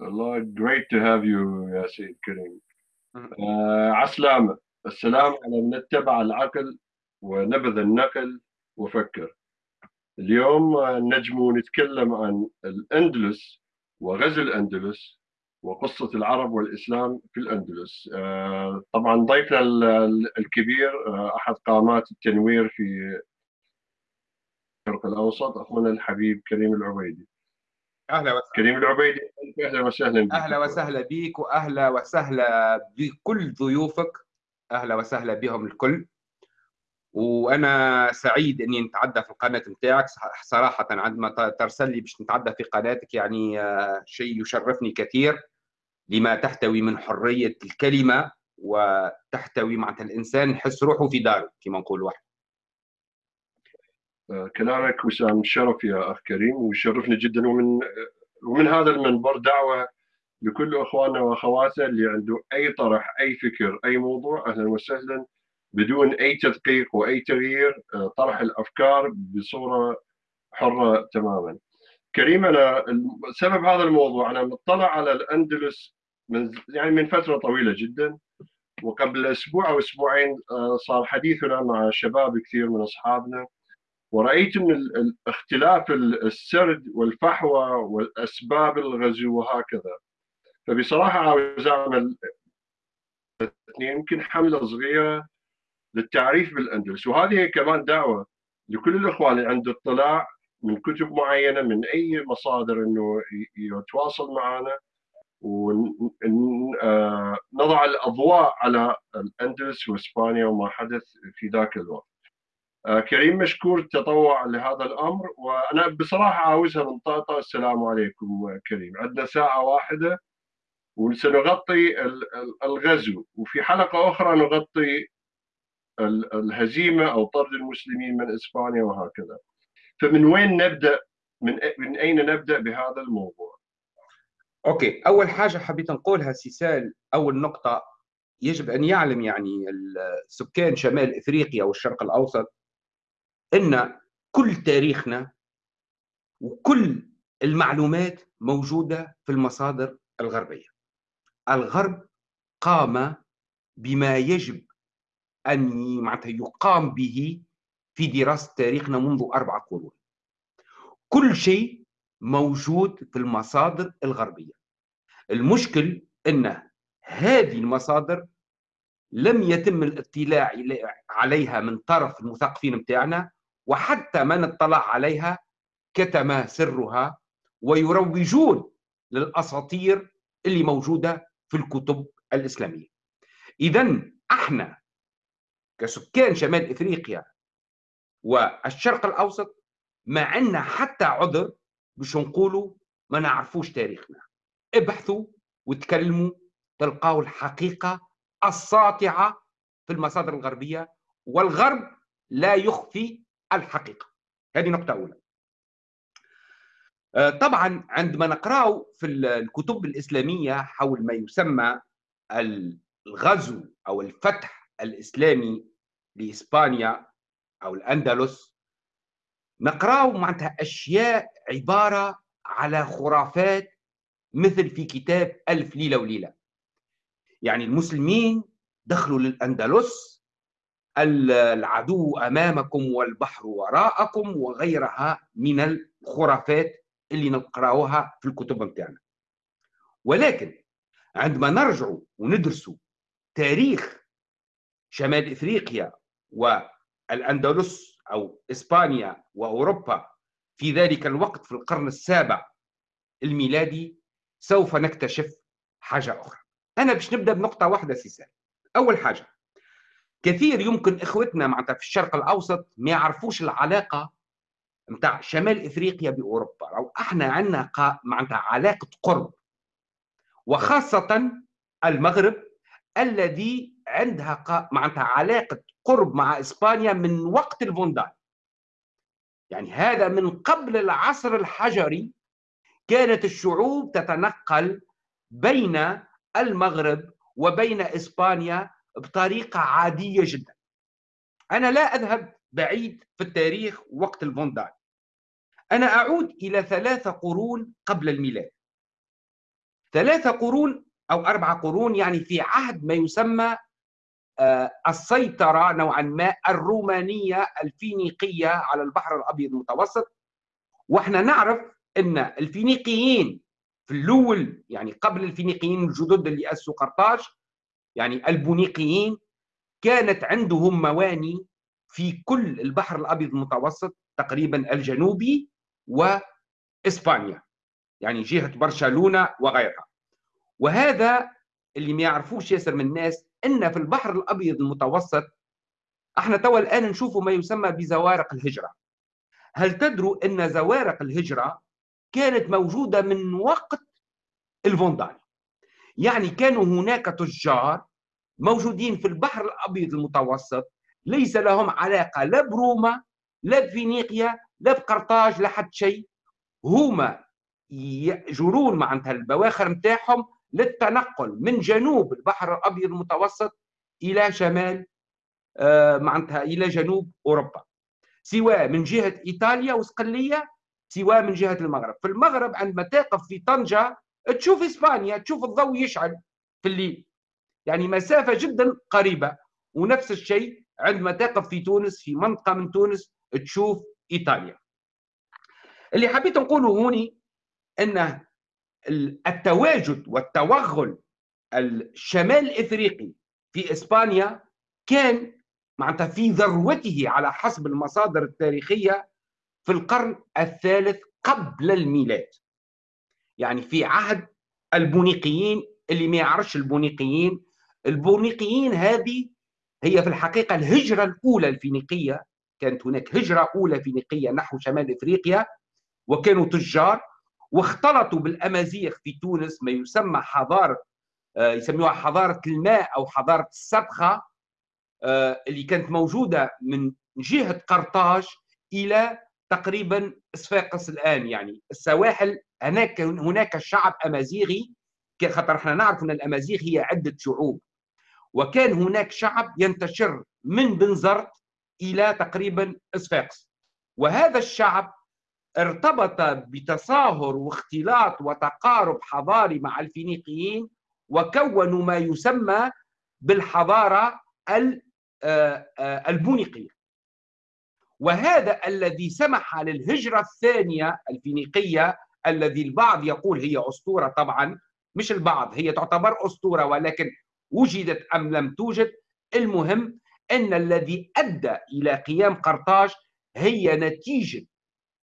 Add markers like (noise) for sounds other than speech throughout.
الله great to have you يا سيد كريم آه عسلامة. السلام على من اتبع العقل ونبذ النقل وفكر. اليوم نجم نتكلم عن الأندلس وغزو الأندلس وقصة العرب والإسلام في الأندلس. آه طبعا ضيفنا الكبير آه أحد قامات التنوير في الشرق الأوسط أخونا الحبيب كريم العبيدي. أهلا وسهلا. كريم العبيدي أهلا وسهلا بك. أهلا وسهلا بك وأهلا وسهلا بكل ضيوفك. أهلا وسهلا بهم الكل. وأنا سعيد إني نتعدى في القناة نتاعك. صراحة عندما ترسل لي باش نتعدى في قناتك يعني شيء يشرفني كثير لما تحتوي من حرية الكلمة وتحتوي معناتها الإنسان يحس روحه في داره كما نقول واحد كلامك وسام شرف يا أخ كريم ويشرفني جدا ومن ومن هذا المنبر دعوة لكل إخواننا وأخواتنا اللي عنده أي طرح أي فكر أي موضوع أهلا وسهلا بدون أي تدقيق وأي تغيير طرح الأفكار بصورة حرة تماما. كريم أنا سبب هذا الموضوع أنا مطلع على الأندلس من يعني من فترة طويلة جدا وقبل أسبوع أو أسبوعين صار حديثنا مع شباب كثير من أصحابنا ورأيت من اختلاف السرد والفحوى والأسباب الغزو وهكذا. فبصراحة عاوز أعمل يمكن حملة صغيرة للتعريف بالأندلس. وهذه كمان دعوة لكل الإخوان اللي عنده اطلاع من كتب معينة من أي مصادر أنه يتواصل معنا ونضع الأضواء على الأندلس وإسبانيا وما حدث في ذاك الوقت. كريم مشكور التطوع لهذا الأمر وأنا بصراحة عاوزها من طاطا السلام عليكم كريم. عندنا ساعة واحدة وسنغطي الغزو. وفي حلقة أخرى نغطي الهزيمة أو طرد المسلمين من إسبانيا وهكذا. فمن وين نبدأ؟ من من أين نبدأ بهذا الموضوع؟ أوكي. أول حاجة حبيت نقولها سيسال أول نقطة يجب أن يعلم يعني سكان شمال إفريقيا والشرق الأوسط إن كل تاريخنا وكل المعلومات موجودة في المصادر الغربية. الغرب قام بما يجب أن يقام به في دراسة تاريخنا منذ أربع قرون. كل شيء موجود في المصادر الغربية. المشكل إن هذه المصادر لم يتم الاطلاع عليها من طرف المثقفين بتاعنا وحتى من اطلع عليها كتم سرها ويروجون للأساطير اللي موجودة في الكتب الإسلامية. اذا إحنا كسكان شمال إفريقيا والشرق الأوسط ما عندنا حتى عذر باش نقولوا ما نعرفوش تاريخنا. ابحثوا وتكلموا تلقاو الحقيقة الساطعة في المصادر الغربية والغرب لا يخفي الحقيقة. هذه نقطة أولى. آه، طبعا عندما نقرأ في الكتب الإسلامية حول ما يسمى الغزو أو الفتح الإسلامي لإسبانيا أو الأندلس نقرأ معناتها أشياء عبارة على خرافات مثل في كتاب ألف ليلة وليلة. يعني المسلمين دخلوا للأندلس العدو أمامكم والبحر وراءكم وغيرها من الخرافات اللي نقرأوها في الكتب بتاعنا ولكن عندما نرجع وندرسوا تاريخ شمال إفريقيا والأندلس أو إسبانيا وأوروبا في ذلك الوقت في القرن السابع الميلادي سوف نكتشف حاجة أخرى. أنا باش نبدأ بنقطة واحدة سيسان أول حاجة كثير يمكن إخوتنا معناتها في الشرق الأوسط ما يعرفوش العلاقة نتاع شمال إفريقيا بأوروبا. أو إحنا عندنا معناتها علاقة قرب وخاصة المغرب الذي عندها معناتها علاقة قرب مع إسبانيا من وقت الفوندال يعني هذا من قبل العصر الحجري كانت الشعوب تتنقل بين المغرب وبين إسبانيا بطريقة عادية جدا. أنا لا أذهب بعيد في التاريخ وقت الفوندال أنا أعود إلى ثلاثة قرون قبل الميلاد. ثلاثة قرون أو أربعة قرون يعني في عهد ما يسمى آه، السيطرة نوعا ما الرومانية الفينيقية على البحر الأبيض المتوسط. وإحنا نعرف أن الفينيقيين في الأول يعني قبل الفينيقيين الجدد اللي أسسوا قرطاج يعني البونيقيين كانت عندهم مواني في كل البحر الأبيض المتوسط تقريبا الجنوبي وإسبانيا يعني جهة برشلونة وغيرها. وهذا اللي ما يعرفوش ياسر من الناس إن في البحر الأبيض المتوسط إحنا توا الآن نشوفوا ما يسمى بزوارق الهجرة. هل تدروا إن زوارق الهجرة كانت موجودة من وقت الفوندال يعني كانوا هناك تجار موجودين في البحر الأبيض المتوسط ليس لهم علاقة لا بروما لا بفينيقيا لا بقرطاج لا حد شيء. هما يجرون معناتها البواخر نتاعهم للتنقل من جنوب البحر الأبيض المتوسط إلى شمال آه، معناتها إلى جنوب أوروبا. سواء من جهة إيطاليا وصقليه سواء من جهة المغرب. في المغرب عندما تقف في طنجة تشوف إسبانيا تشوف الضوء يشعل في الليل. يعني مسافة جدا قريبة. ونفس الشيء عندما تقف في تونس في منطقة من تونس تشوف إيطاليا. اللي حبيت نقوله هوني ان التواجد والتوغل الشمال الافريقي في إسبانيا كان معناتها في ذروته على حسب المصادر التاريخية في القرن الثالث قبل الميلاد. يعني في عهد البونيقيين اللي ما يعرفش البونيقيين. البونيقيين هذه هي في الحقيقة الهجرة الأولى الفينيقية. كانت هناك هجرة أولى فينيقية نحو شمال إفريقيا وكانوا تجار واختلطوا بالأمازيغ في تونس ما يسمى حضارة آه، يسموها حضارة الماء أو حضارة السبخه آه، اللي كانت موجودة من جهة قرطاج إلى تقريبا صفاقس الآن يعني السواحل هناك هناك شعب أمازيغي خاطر إحنا نعرف إن الأمازيغ هي عدة شعوب. وكان هناك شعب ينتشر من بنزرت إلى تقريبا صفاقس وهذا الشعب ارتبط بتصاهر واختلاط وتقارب حضاري مع الفينيقيين وكونوا ما يسمى بالحضارة آه، آه، البونيقية. وهذا الذي سمح للهجرة الثانية الفينيقية الذي البعض يقول هي أسطورة طبعا مش البعض هي تعتبر أسطورة ولكن وجدت أم لم توجد المهم أن الذي أدى إلى قيام قرطاج هي نتيجة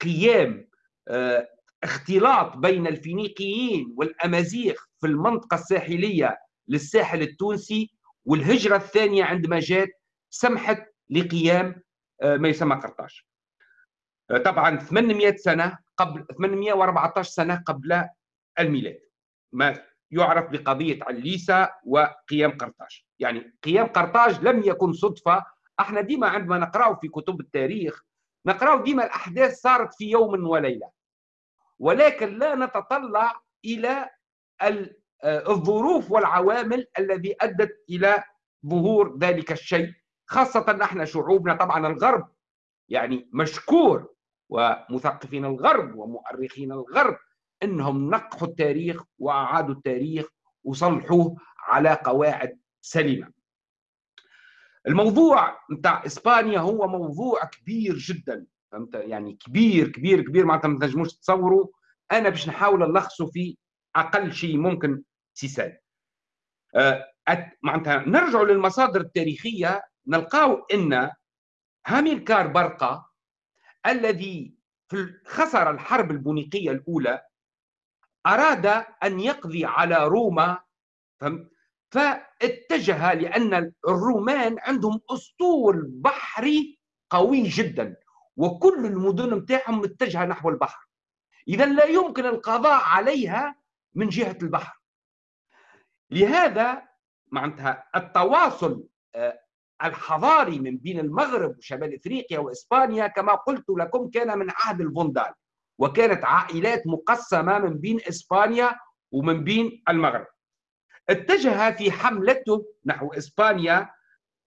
قيام آه، اختلاط بين الفينيقيين والأمازيغ في المنطقة الساحلية للساحل التونسي والهجرة الثانية عندما جاءت سمحت لقيام آه، ما يسمى قرطاج. آه، طبعا 800 سنة قبل 814 سنة قبل الميلاد. ما يعرف بقضية عليسا وقيام قرطاج. يعني قيام قرطاج لم يكن صدفة. إحنا ديما عندما نقرأه في كتب التاريخ نقرأ ديما الأحداث صارت في يوم وليلة. ولكن لا نتطلع إلى آه، الظروف والعوامل الذي أدت إلى ظهور ذلك الشيء خاصة نحن شعوبنا. طبعا الغرب يعني مشكور ومثقفين الغرب ومؤرخين الغرب إنهم نقحوا التاريخ وأعادوا التاريخ وصلحوه على قواعد سليمة. الموضوع نتاع إسبانيا هو موضوع كبير جدا. فهمت؟ يعني كبير كبير كبير. معناتها ما تنجموش تصوروا. أنا باش نحاول نلخصه في أقل شيء ممكن سيسال. أه معناتها نرجع للمصادر التاريخية نلقاو إن هاميلكار برقة الذي خسر الحرب البونيقية الأولى أراد أن يقضي على روما فاتجه لأن الرومان عندهم أسطول بحري قوي جدا وكل المدن متاعهم متجهة نحو البحر. إذا لا يمكن القضاء عليها من جهة البحر. لهذا معناتها التواصل آه، الحضاري من بين المغرب وشمال إفريقيا وإسبانيا كما قلت لكم كان من عهد الفوندال وكانت عائلات مقسمة من بين إسبانيا ومن بين المغرب. اتجه في حملته نحو إسبانيا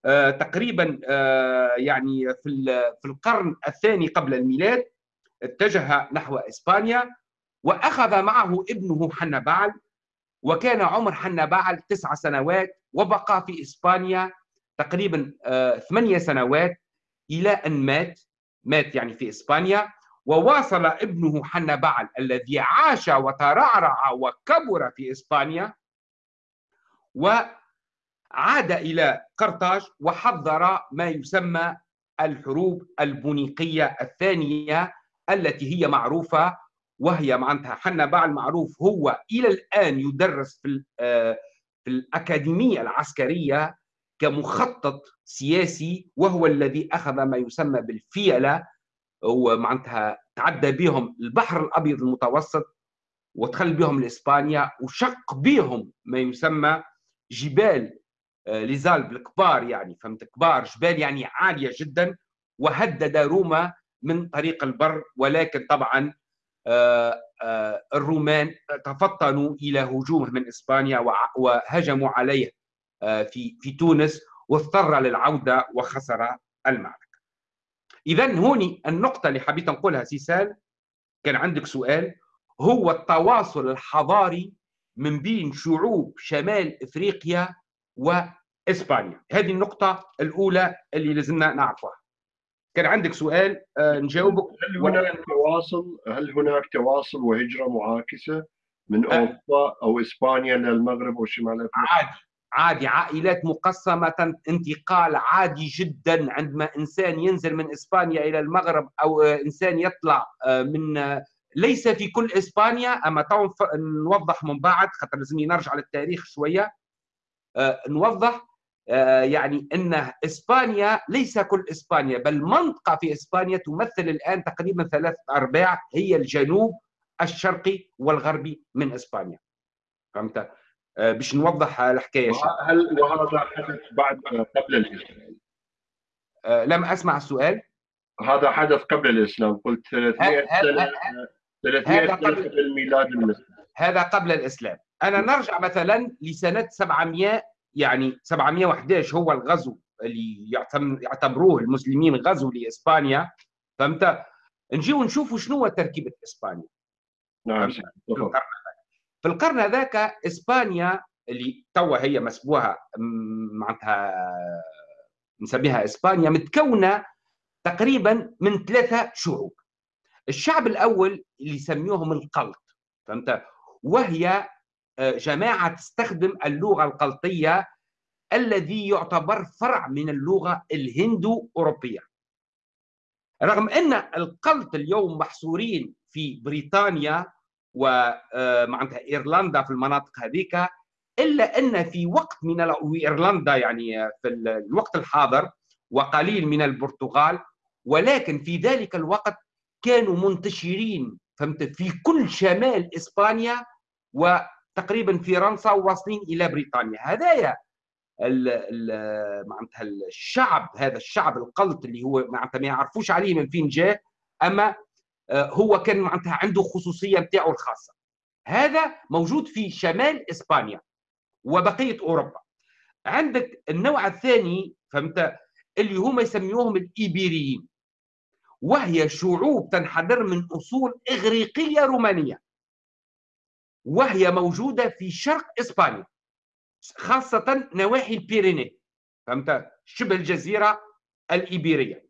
آه، تقريبا آه، يعني في في القرن الثاني قبل الميلاد اتجه نحو إسبانيا وأخذ معه ابنه حنبال وكان عمر حنبعل تسع سنوات وبقى في إسبانيا تقريبا آه، ثمانية سنوات إلى أن مات. مات يعني في إسبانيا. وواصل ابنه حنبعل الذي عاش وترعرع وكبر في إسبانيا. وعاد إلى قرطاج وحضر ما يسمى الحروب البونيقية الثانية التي هي معروفة وهي معناتها حنبعل معروف هو إلى الآن يدرس في آه، في الأكاديمية العسكرية. كمخطط سياسي وهو الذي أخذ ما يسمى بالفيلة ومعناتها تعدى بهم البحر الأبيض المتوسط ودخل بهم لإسبانيا وشق بهم ما يسمى جبال آه، ليزالب الكبار يعني فهمت؟ كبار جبال يعني عالية جدا وهدد روما من طريق البر ولكن طبعا آه، آه، الرومان تفطنوا إلى هجومه من إسبانيا وهجموا عليه. في في تونس واضطر للعودة وخسر المعركة. اذا هوني النقطة اللي حبيت نقولها سيسال كان عندك سؤال هو التواصل الحضاري من بين شعوب شمال إفريقيا وإسبانيا، هذه النقطة الأولى اللي لازمنا نعرفها. كان عندك سؤال آه، نجاوبك هل هناك تواصل هل هناك تواصل وهجرة معاكسة من آه. أوروبا أو إسبانيا للمغرب وشمال إفريقيا؟ عادي عادي عائلات مقسمة انتقال عادي جدا. عندما إنسان ينزل من إسبانيا إلى المغرب أو آه، إنسان يطلع من ليس في كل إسبانيا أما تو نوضح من بعد خاطر لازمني نرجع للتاريخ شوية. نوضح آه، يعني إن إسبانيا ليس كل إسبانيا بل منطقة في إسبانيا تمثل الآن تقريبا ثلاث أرباع هي الجنوب الشرقي والغربي من إسبانيا. فهمت؟ آه، باش نوضح الحكاية هل وهذا حدث بعد قبل الإسلام؟ آه، لم أسمع السؤال. هذا حدث قبل الإسلام قلت 300 سنه 300 سنه قبل الميلاد المسيحي هذا قبل الإسلام. أنا نرجع مثلا لسنة 700 يعني 711 هو الغزو اللي يعتبروه المسلمين غزو لإسبانيا. فهمت؟ نجيو نشوفوا شنو تركيبة إسبانيا. نعم في القرن هذاك إسبانيا اللي توا هي مسبوها معناتها نسميها إسبانيا متكونة تقريبا من ثلاثة شعوب. الشعب الأول اللي يسميوهم القلط فهمت؟ وهي جماعة تستخدم اللغة القلطية الذي يعتبر فرع من اللغة الهندو أوروبية رغم أن القلط اليوم محصورين في بريطانيا ومعناتها آه، إيرلندا في المناطق هذيك إلا أن في وقت من إيرلندا يعني في الوقت الحاضر وقليل من البرتغال ولكن في ذلك الوقت كانوا منتشرين فهمت؟ في كل شمال إسبانيا و تقريبا فرنسا واصلين إلى بريطانيا. هدايا معناتها الشعب هذا الشعب القلط اللي هو معناتها ما يعرفوش عليه من فين جاء أما آه، هو كان معناتها عنده خصوصية نتاعو الخاصة. هذا موجود في شمال إسبانيا وبقية أوروبا. عندك النوع الثاني فهمت؟ اللي هم يسميوهم الإيبيريين. وهي شعوب تنحدر من أصول إغريقية رومانية. وهي موجودة في شرق إسبانيا خاصة نواحي البيريني فهمت؟ شبه الجزيرة الإيبيرية.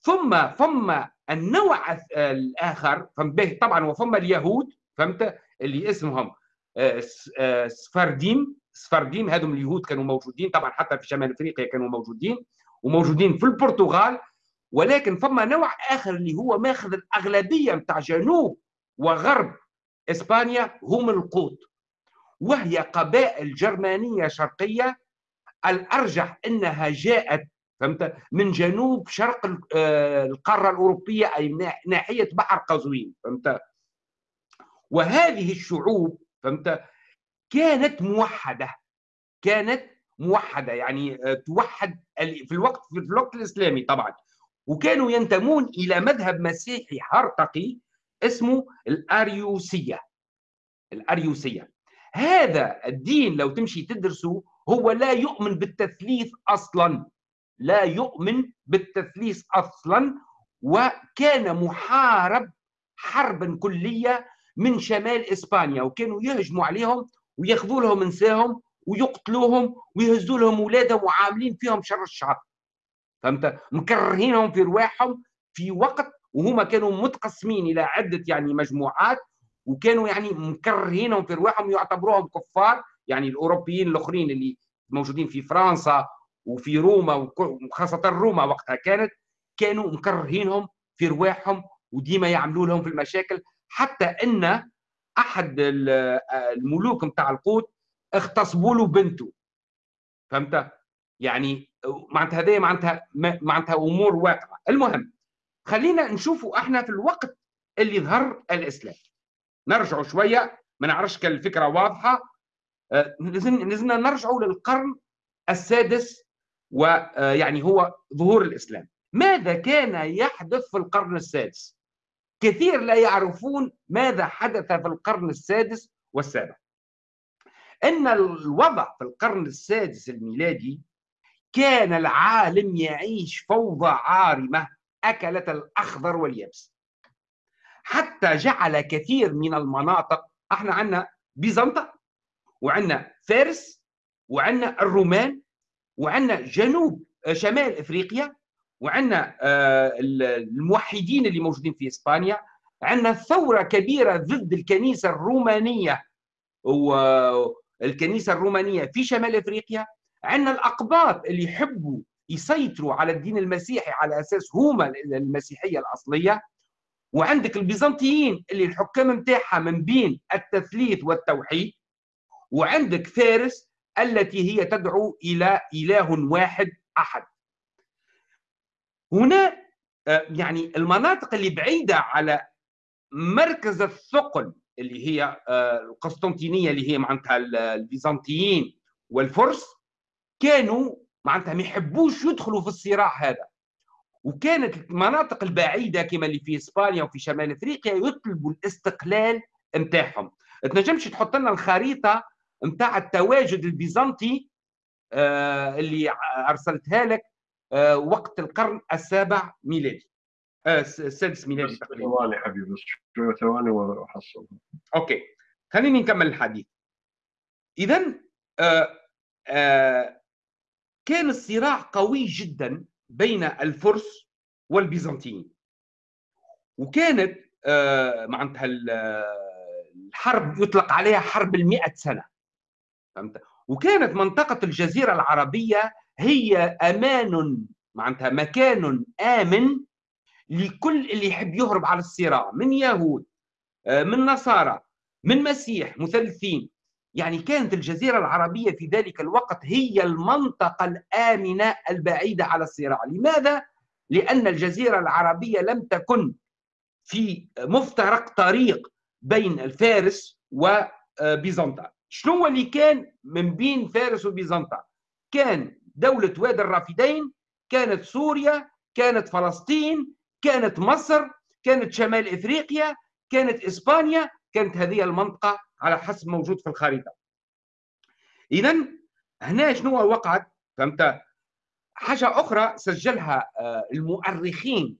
ثم ثم النوع الآخر فهمت طبعا وثم اليهود فهمت؟ اللي اسمهم آه، آه، سفارديم سفارديم هذم اليهود كانوا موجودين طبعا حتى في شمال أفريقيا كانوا موجودين وموجودين في البرتغال. ولكن ثم نوع آخر اللي هو ماخذ الأغلبية نتاع جنوب وغرب إسبانيا هم القوط. وهي قبائل جرمانية شرقية. الأرجح أنها جاءت فهمت؟ من جنوب شرق آه، القارة الأوروبية أي ناحية بحر قزوين فهمت؟ وهذه الشعوب فهمت؟ كانت موحدة كانت موحدة يعني آه، توحد في الوقت في الوقت الإسلامي طبعا. وكانوا ينتمون إلى مذهب مسيحي هرطقي اسمه الأريوسية. الأريوسية. هذا الدين لو تمشي تدرسه هو لا يؤمن بالتثليث أصلا. لا يؤمن بالتثليث أصلا وكان محارب حربا كلية من شمال إسبانيا وكانوا يهجموا عليهم وياخذوا لهم نساهم ويقتلوهم ويهزوا لهم اولادهم وعاملين فيهم شر الشعب. فهمت؟ مكرهينهم في رواحهم في وقت وهما كانوا متقسمين إلى عدة يعني مجموعات وكانوا يعني مكرهينهم في رواحهم يعتبروهم كفار يعني الأوروبيين الأخرين اللي موجودين في فرنسا وفي روما وخاصة روما وقتها كانت كانوا مكرهينهم في رواحهم وديما يعملوا لهم في المشاكل حتى إن أحد الملوك نتاع القوت اغتصبوا له بنته. فهمت؟ يعني معناتها هذه معناتها معناتها أمور واقعة. المهم خلينا نشوفوا إحنا في الوقت اللي ظهر الإسلام. نرجعوا شوية ما نعرفش كان الفكرة واضحة. آه، لازمنا نرجعوا للقرن السادس ويعني هو ظهور الإسلام. ماذا كان يحدث في القرن السادس؟ كثير لا يعرفون ماذا حدث في القرن السادس والسابع. إن الوضع في القرن السادس الميلادي كان العالم يعيش فوضى عارمة اكلت الأخضر واليابس. حتى جعل كثير من المناطق إحنا عندنا بيزنطة وعندنا فارس وعندنا الرومان وعندنا جنوب شمال إفريقيا وعندنا آه، الموحدين اللي موجودين في إسبانيا. عندنا ثورة كبيرة ضد الكنيسة الرومانية والكنيسه الرومانية في شمال إفريقيا. عندنا الأقباط اللي يحبوا يسيطروا على الدين المسيحي على أساس هما المسيحية الأصلية. وعندك البيزنطيين اللي الحكام نتاعها من بين التثليث والتوحيد. وعندك فارس التي هي تدعو إلى إله واحد أحد. هنا آه، يعني المناطق اللي بعيدة على مركز الثقل اللي هي آه، القسطنطينية اللي هي معناتها البيزنطيين والفرس كانوا معناتها ما يحبوش يدخلوا في الصراع هذا. وكانت المناطق البعيدة كما اللي في إسبانيا وفي شمال إفريقيا يطلبوا الاستقلال نتاعهم. تنجمش تحط لنا الخريطة نتاع التواجد البيزنطي آه اللي أرسلتها لك آه وقت القرن السابع ميلادي. آه السادس ميلادي تقريبا. ثواني حبيبي شوية ثواني وأحصل. أوكي. خليني نكمل الحديث. اذا كان الصراع قوي جدا بين الفرس والبيزنطيين. وكانت معناتها الحرب يطلق عليها حرب المئة سنة. فهمت؟ وكانت منطقة الجزيرة العربية هي أمان معناتها مكان آمن لكل اللي يحب يهرب على الصراع من يهود آه، من نصارى من مسيح مثلثين. يعني كانت الجزيرة العربية في ذلك الوقت هي المنطقة الآمنة البعيدة على الصراع. لماذا؟ لأن الجزيرة العربية لم تكن في مفترق طريق بين الفارس وبيزنطة شنو اللي كان من بين فارس وبيزنطة؟ كان دولة وادي الرافدين كانت سوريا كانت فلسطين كانت مصر كانت شمال إفريقيا كانت إسبانيا كانت هذه المنطقة على حسب موجود في الخريطة. اذا هنا شنو وقعت فهمت؟ حاجة أخرى سجلها آه، المؤرخين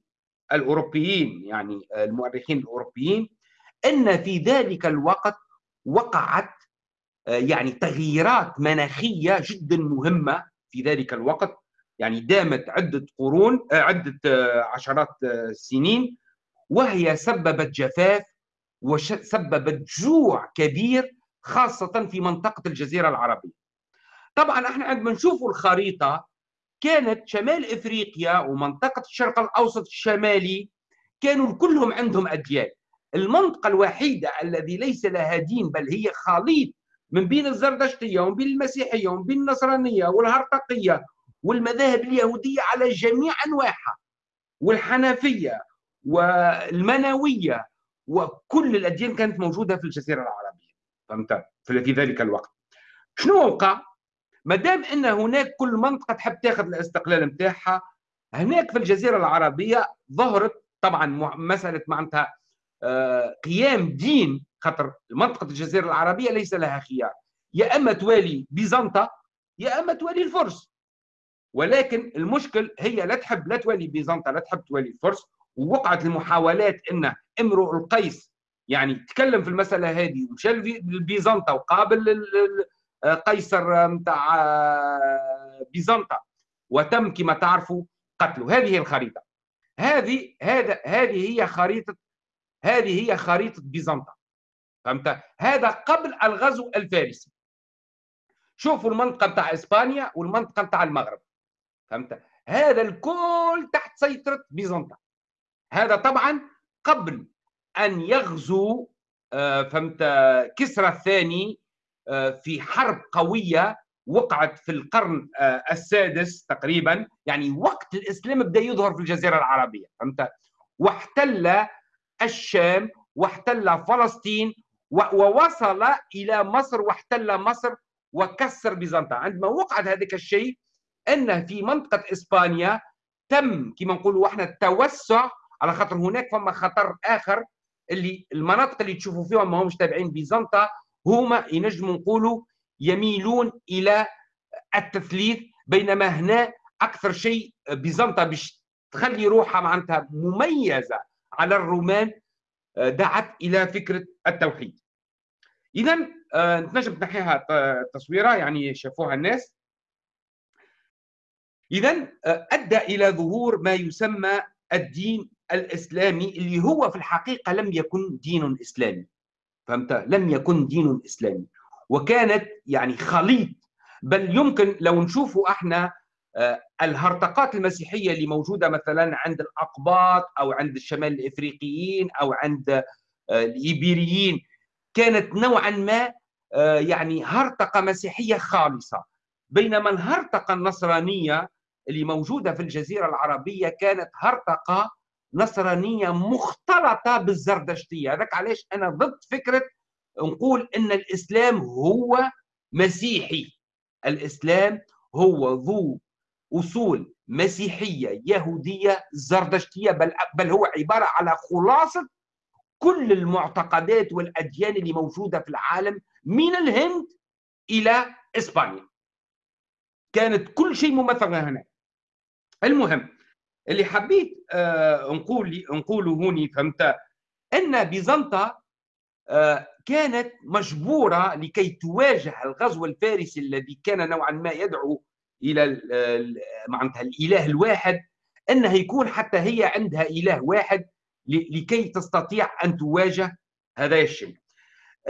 الأوروبيين يعني آه، المؤرخين الأوروبيين إن في ذلك الوقت وقعت يعني تغييرات مناخية جدا مهمة في ذلك الوقت. يعني دامت عدة قرون عدة عشرات السنين وهي سببت جفاف وسببت جوع كبير خاصة في منطقة الجزيرة العربية. طبعا إحنا عندما نشوف الخريطة كانت شمال إفريقيا ومنطقة الشرق الأوسط الشمالي كانوا كلهم عندهم اديان المنطقة الوحيدة الذي ليس لها دين بل هي خليط من بين الزردشتية ومن بين المسيحية ومن بين النصرانية والهرطقية والمذاهب اليهودية على جميع أنواعها والحنفية والمنوية وكل الأديان كانت موجودة في الجزيرة العربية. فهمت؟ في ذلك الوقت. شنو وقع؟ ما دام إن هناك كل منطقة تحب تاخذ الاستقلال نتاعها هناك في الجزيرة العربية ظهرت طبعا مسألة معناتها آه، قيام دين خاطر منطقة الجزيرة العربية ليس لها خيار. يا أما توالي بيزنطة يا أما توالي الفرس. ولكن المشكل هي لا تحب لا توالي بيزنطة لا تحب توالي الفرس. ووقعت المحاولات إن امرؤ القيس يعني تكلم في المسألة هذه ومشى لبيزنطة وقابل قيصر نتاع بيزنطة. وتم كما تعرفوا قتله. هذه الخريطة. هذه هذا هذه هي خريطة هذه هي خريطة بيزنطة. فهمت؟ هذا قبل الغزو الفارسي. شوفوا المنطقة بتاع إسبانيا والمنطقة بتاع المغرب. فهمت؟ هذا الكل تحت سيطرة بيزنطة. هذا طبعا قبل أن يغزو آه، فهمت؟ كسرى الثاني آه، في حرب قوية وقعت في القرن آه، السادس تقريبا. يعني وقت الإسلام بدأ يظهر في الجزيرة العربية. فهمت؟ واحتل الشام واحتل فلسطين ووصل إلى مصر واحتل مصر وكسر بيزنطة. عندما وقعت هذاك الشيء أن في منطقة إسبانيا تم كما نقولوا إحنا التوسع على خاطر هناك فما خطر آخر اللي المناطق اللي تشوفوا فيهم ما همش تابعين بيزنطة هما ينجموا نقولوا يميلون إلى التثليث بينما هنا أكثر شيء بيزنطة باش تخلي روحها معناتها مميزة على الرومان دعت إلى فكرة التوحيد. اذا آه، نجم تنحيها تصويره يعني شافوها الناس. اذا آه، أدى إلى ظهور ما يسمى الدين الإسلامي اللي هو في الحقيقة لم يكن دين إسلامي. فهمت؟ لم يكن دين إسلامي. وكانت يعني خليط. بل يمكن لو نشوفوا إحنا الهرطقات المسيحية اللي موجودة مثلا عند الأقباط أو عند الشمال الإفريقيين أو عند آه، الإيبيريين كانت نوعا ما آه، يعني هرطقة مسيحية خالصة. بينما الهرطقة النصرانية اللي موجودة في الجزيرة العربية كانت هرطقة نصرانية مختلطة بالزردشتية. هذاك علاش أنا ضد فكرة نقول إن الإسلام هو مسيحي. الإسلام هو ذو أصول مسيحية يهودية زردشتية بل بل هو عبارة على خلاصة كل المعتقدات والأديان اللي موجودة في العالم من الهند إلى إسبانيا. كانت كل شيء ممثل هنا المهم اللي حبيت آه نقول نقوله هوني فهمت؟ إن بيزنطة آه كانت مجبورة لكي تواجه الغزو الفارسي الذي كان نوعا ما يدعو إلى معناتها الإله الواحد أنها يكون حتى هي عندها إله واحد لكي تستطيع أن تواجه هذا الشيء.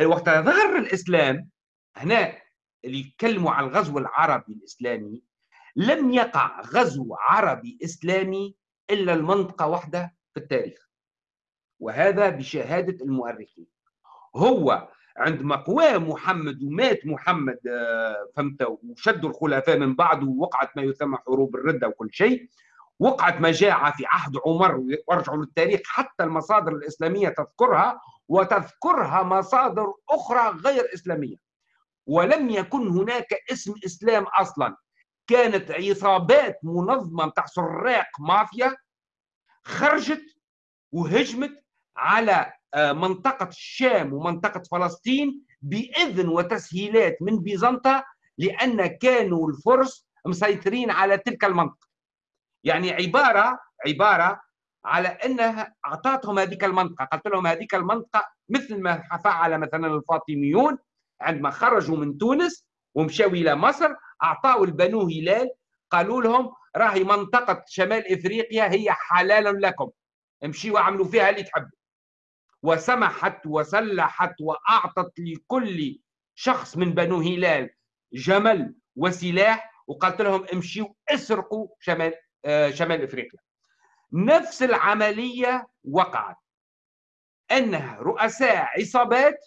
وقت ظهر الإسلام هنا اللي يتكلموا عن الغزو العربي الإسلامي لم يقع غزو عربي إسلامي إلا المنطقة واحدة في التاريخ وهذا بشهادة المؤرخين. هو عندما قوى محمد ومات محمد آه، فهمت؟ وشدوا الخلفاء من بعد ووقعت ما يسمى حروب الردة وكل شيء. وقعت مجاعة في عهد عمر وارجعوا للتاريخ حتى المصادر الإسلامية تذكرها وتذكرها مصادر أخرى غير إسلامية. ولم يكن هناك اسم إسلام أصلا. كانت عصابات منظمة متاع سراق مافيا خرجت وهجمت على منطقة الشام ومنطقة فلسطين بإذن وتسهيلات من بيزنطة لأن كانوا الفرس مسيطرين على تلك المنطقة. يعني عبارة عبارة على أنها أعطتهم هذيك المنطقة قالت لهم هذيك المنطقة مثل ما فعل مثلا الفاطميون عندما خرجوا من تونس ومشاو إلى مصر أعطاوا البنو هلال قالوا لهم راهي منطقة شمال إفريقيا هي حلال لكم امشيوا واعملوا فيها اللي تحبوا. وسمحت وسلحت وأعطت لكل شخص من بنو هلال جمل وسلاح وقالت لهم امشيوا اسرقوا شمال آه، شمال إفريقيا. نفس العملية وقعت. إنها رؤساء عصابات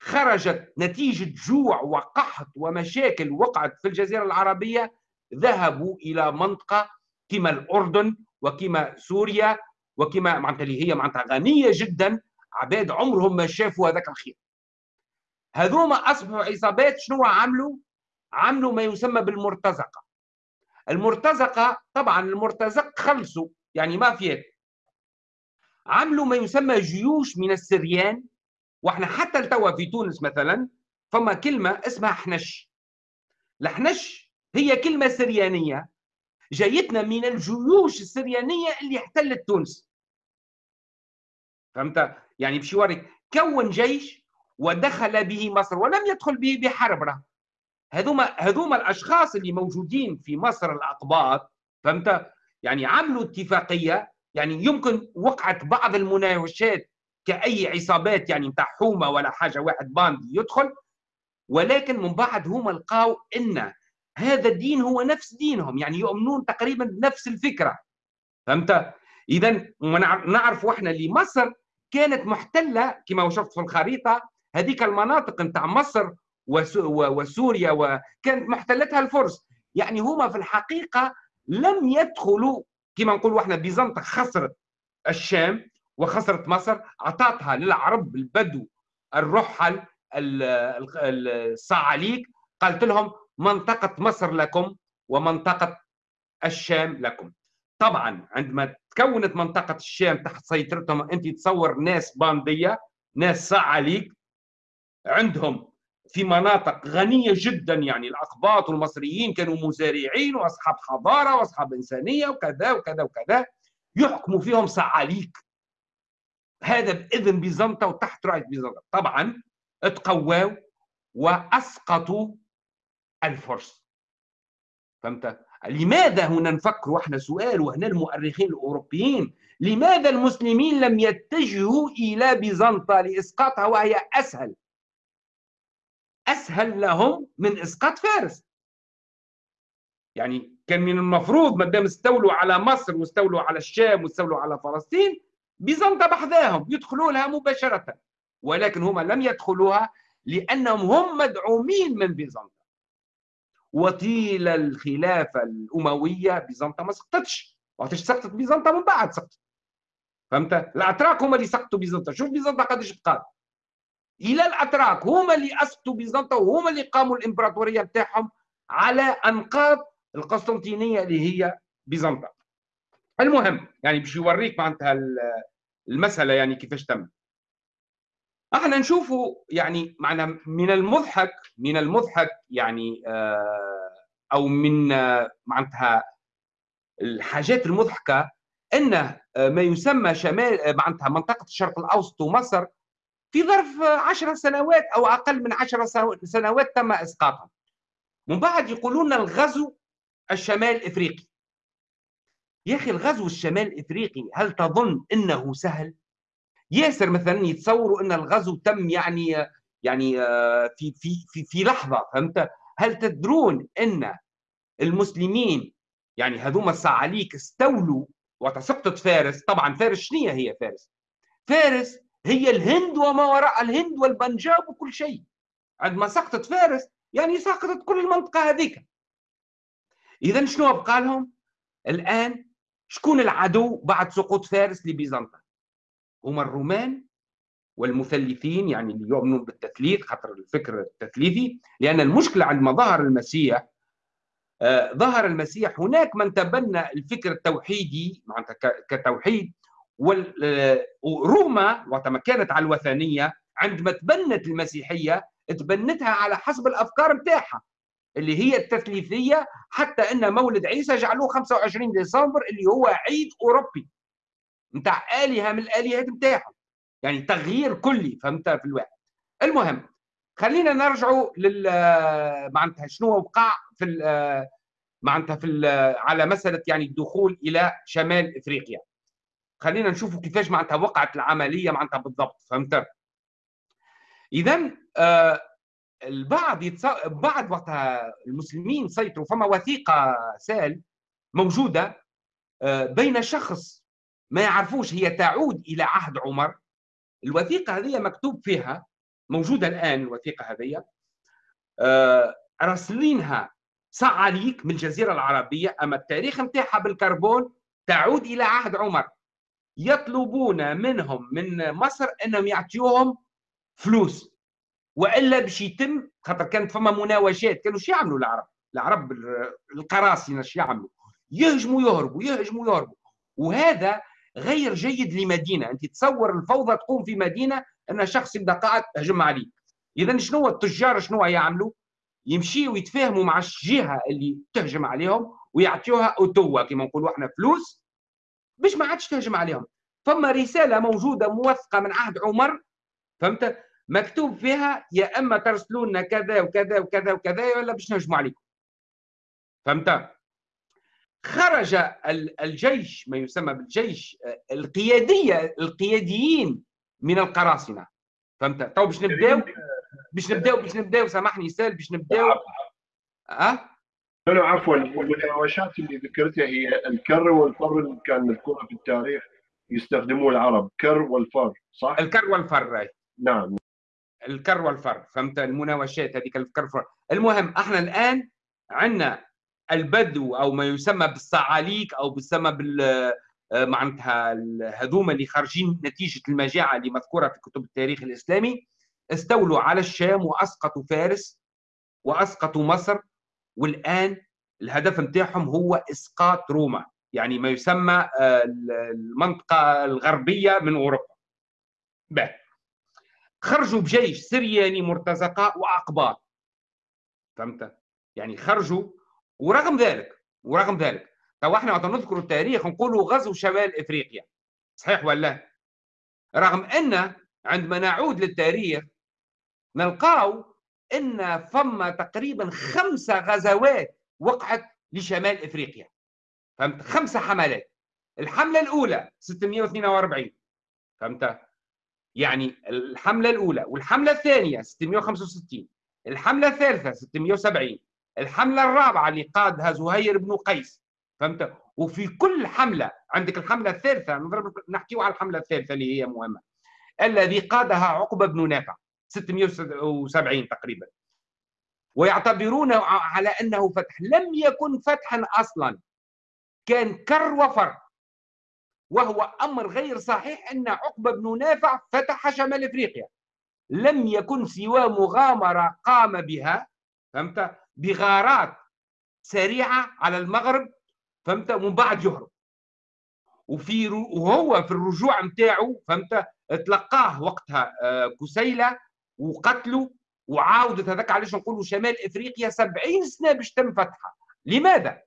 خرجت نتيجة جوع وقحط ومشاكل وقعت في الجزيرة العربية ذهبوا إلى منطقة كما الأردن وكما سوريا وكما معناتها اللي هي معناتها غنية جدا عباد عمرهم ما شافوا هذاك الخير. هذوما أصبحوا عصابات شنو عملوا؟ عملوا ما يسمى بالمرتزقة. المرتزقة طبعا المرتزق خلصوا يعني مافيات عملوا ما يسمى جيوش من السريان وإحنا حتى التوا في تونس مثلا فما كلمة اسمها حنش. الحنش هي كلمة سريانية جايتنا من الجيوش السريانية اللي احتلت تونس. فهمت؟ يعني يوريك كون جيش ودخل به مصر ولم يدخل به بحرب راه. هذوما هذوما الأشخاص اللي موجودين في مصر الاقباط فهمت؟ يعني عملوا اتفاقية يعني يمكن وقعت بعض المناوشات كأي عصابات يعني نتاع حومة ولا حاجة واحد باندي يدخل ولكن من بعد هما لقاو إن هذا الدين هو نفس دينهم يعني يؤمنون تقريبا بنفس الفكرة فهمت؟ اذا نعرف إحنا اللي مصر كانت محتلة كما وصفت في الخريطة هذيك المناطق نتاع مصر وسوريا وكانت محتلتها الفرس. يعني هما في الحقيقة لم يدخلوا كما نقولوا إحنا بيزنطة خسرت الشام وخسرت مصر اعطتها للعرب البدو الرحل الصعاليك قالت لهم منطقة مصر لكم ومنطقة الشام لكم. طبعا عندما تكونت منطقة الشام تحت سيطرتهم أنت تصور ناس باندية ناس صعاليك عندهم في مناطق غنية جدا يعني الأقباط والمصريين كانوا مزارعين وأصحاب حضارة وأصحاب إنسانية وكذا وكذا وكذا يحكموا فيهم صعاليك هذا بإذن بيزنطة وتحت رأية بيزنطة. طبعا تقواوا وأسقطوا الفرس. فهمت؟ لماذا هنا نفكر وإحنا سؤال وهنا المؤرخين الأوروبيين؟ لماذا المسلمين لم يتجهوا إلى بيزنطة لإسقاطها وهي أسهل؟ أسهل لهم من إسقاط فارس. يعني كان من المفروض ما دام استولوا على مصر واستولوا على الشام واستولوا على فلسطين بيزنطة بحذاهم يدخلوا لها مباشرة. ولكن هم لم يدخلوها لأنهم هم مدعومين من بيزنطة. وطيل الخلافة الأموية بيزنطة ما سقطتش. وقتاش سقطت بيزنطة من بعد سقطت. فهمت؟ الأتراك هم اللي سقطوا بيزنطة. شوف بيزنطة قديش بقات. إلى الأتراك هما اللي اسسوا بيزنطة وهما اللي قاموا الإمبراطورية بتاعهم على أنقاض القسطنطينية اللي هي بيزنطة. المهم يعني باش يوريك معناتها المسألة يعني كيفاش تم. إحنا نشوفوا يعني معنا من المضحك من المضحك يعني آه، أو من آه، معناتها الحاجات المضحكة ان آه، ما يسمى شمال معناتها منطقة الشرق الأوسط ومصر في ظرف عشر سنوات أو أقل من عشر سنوات تم إسقاطهم من بعد يقولون الغزو الشمال إفريقي يا أخي الغزو الشمال الإفريقي هل تظن أنه سهل؟ ياسر مثلا يتصوروا أن الغزو تم يعني يعني آه، في في في في لحظة فهمت؟ هل تدرون أن المسلمين يعني هذوما الصعاليك استولوا وتسقطت فارس؟ طبعا فارس شنو هي؟ فارس؟ فارس هي الهند وما وراء الهند والبنجاب وكل شيء. عندما سقطت فارس يعني سقطت كل المنطقة هذيك. إذا شنو بقى لهم؟ الآن شكون العدو بعد سقوط فارس لبيزنطة؟ هما الرومان والمثلثين يعني اللي يؤمنون بالتثليث خاطر الفكر التثليثي لأن المشكلة عندما ظهر المسيح آه ظهر المسيح هناك من تبنى الفكر التوحيدي معناتها كتوحيد وروما وقت ما كانت على الوثنية عندما تبنت المسيحية تبنتها على حسب الأفكار نتاعها اللي هي التثليثية حتى أن مولد عيسى جعلوه 25 ديسمبر اللي هو عيد أوروبي. نتاع الهه من الالهات نتاعهم يعني تغيير كلي فهمت؟ في الواحد. المهم خلينا نرجعوا لل معناتها شنو وقع في معناتها في على مسألة يعني الدخول إلى شمال إفريقيا. خلينا نشوفوا كيفاش معناتها وقعت العملية معناتها بالضبط فهمت؟ اذا آه البعض يتص... بعد وقتها المسلمين سيطروا فما وثيقة سال موجودة آه بين شخص ما يعرفوش هي تعود إلى عهد عمر. الوثيقة هذه مكتوب فيها موجودة الآن الوثيقة هذه آه راسلينها صعاليك من الجزيرة العربية أما التاريخ نتاعها بالكربون تعود إلى عهد عمر. يطلبون منهم من مصر أنهم يعطيوهم فلوس وإلا باش يتم خاطر كانت فما مناوشات كانوا شو يعملوا العرب؟ العرب القراصنة شو يعملوا؟ يهجموا يهربوا يهجموا يهربوا. وهذا غير جيد لمدينة. أنت تصور الفوضى تقوم في مدينة أن شخص يبدأ قاعد تهجم عليك إذا شنو التجار شنو يعملوا؟ يمشيوا يتفاهموا مع الجهة اللي تهجم عليهم ويعطيوها اوتوا كما نقولوا إحنا فلوس باش ما عادش تهجم عليهم. فما رسالة موجودة موثقة من عهد عمر فهمت؟ مكتوب فيها يا أما ترسلوا لنا كذا وكذا وكذا وكذا ولا باش نهجموا عليكم. فهمت؟ خرج الجيش ما يسمى بالجيش القيادية القياديين من القراصنة. فهمت؟ تو باش نبداو؟ باش نبداو باش نبداو سامحني سال باش نبداو. أه؟ لا عفوا. المناوشات اللي ذكرتها هي الكر والفر اللي كان مذكوره في التاريخ يستخدموه العرب. كر والفر صح؟ الكر والفر نعم. الكر والفر فهمت؟ المناوشات هذيك الكر والفر. المهم إحنا الآن عندنا البدو أو ما يسمى بالصعاليك أو بيسمى بال آه، معناتها هذوما اللي خارجين نتيجة المجاعة اللي مذكورة في كتب التاريخ الإسلامي استولوا على الشام واسقطوا فارس واسقطوا مصر والآن الهدف نتاعهم هو إسقاط روما يعني ما يسمى آه، المنطقة الغربية من أوروبا بقى. خرجوا بجيش سرياني مرتزقة وأقباط فهمت يعني خرجوا ورغم ذلك ورغم ذلك تو إحنا نذكر التاريخ نقولوا غزو شمال إفريقيا. صحيح ولا رغم أن عندما نعود للتاريخ نلقاو أن فما تقريبا خمسه غزوات وقعت لشمال إفريقيا. فهمت؟ خمسه حملات. الحملة الأولى 642 فهمت؟ يعني الحملة الأولى والحملة الثانية 665 الحملة الثالثة 670 الحملة الرابعة اللي قادها زهير بن قيس فهمت؟ وفي كل حملة عندك الحملة الثالثة نضرب نحكيو على الحملة الثالثة اللي هي مهمة. الذي قادها عقبة بن نافع 670 تقريبا. ويعتبرون على أنه فتح لم يكن فتحا أصلا. كان كر وفر. وهو أمر غير صحيح أن عقبة بن نافع فتح شمال إفريقيا. لم يكن سوى مغامرة قام بها فهمت؟ بغارات سريعة على المغرب فهمت؟ ومن بعد يهرب. وفي وهو في الرجوع نتاعو فهمت؟ تلقاه وقتها آه، كسيلة وقتله وعاودت هذاك علاش نقولوا شمال إفريقيا 70 سنة باش تم فتحها. لماذا؟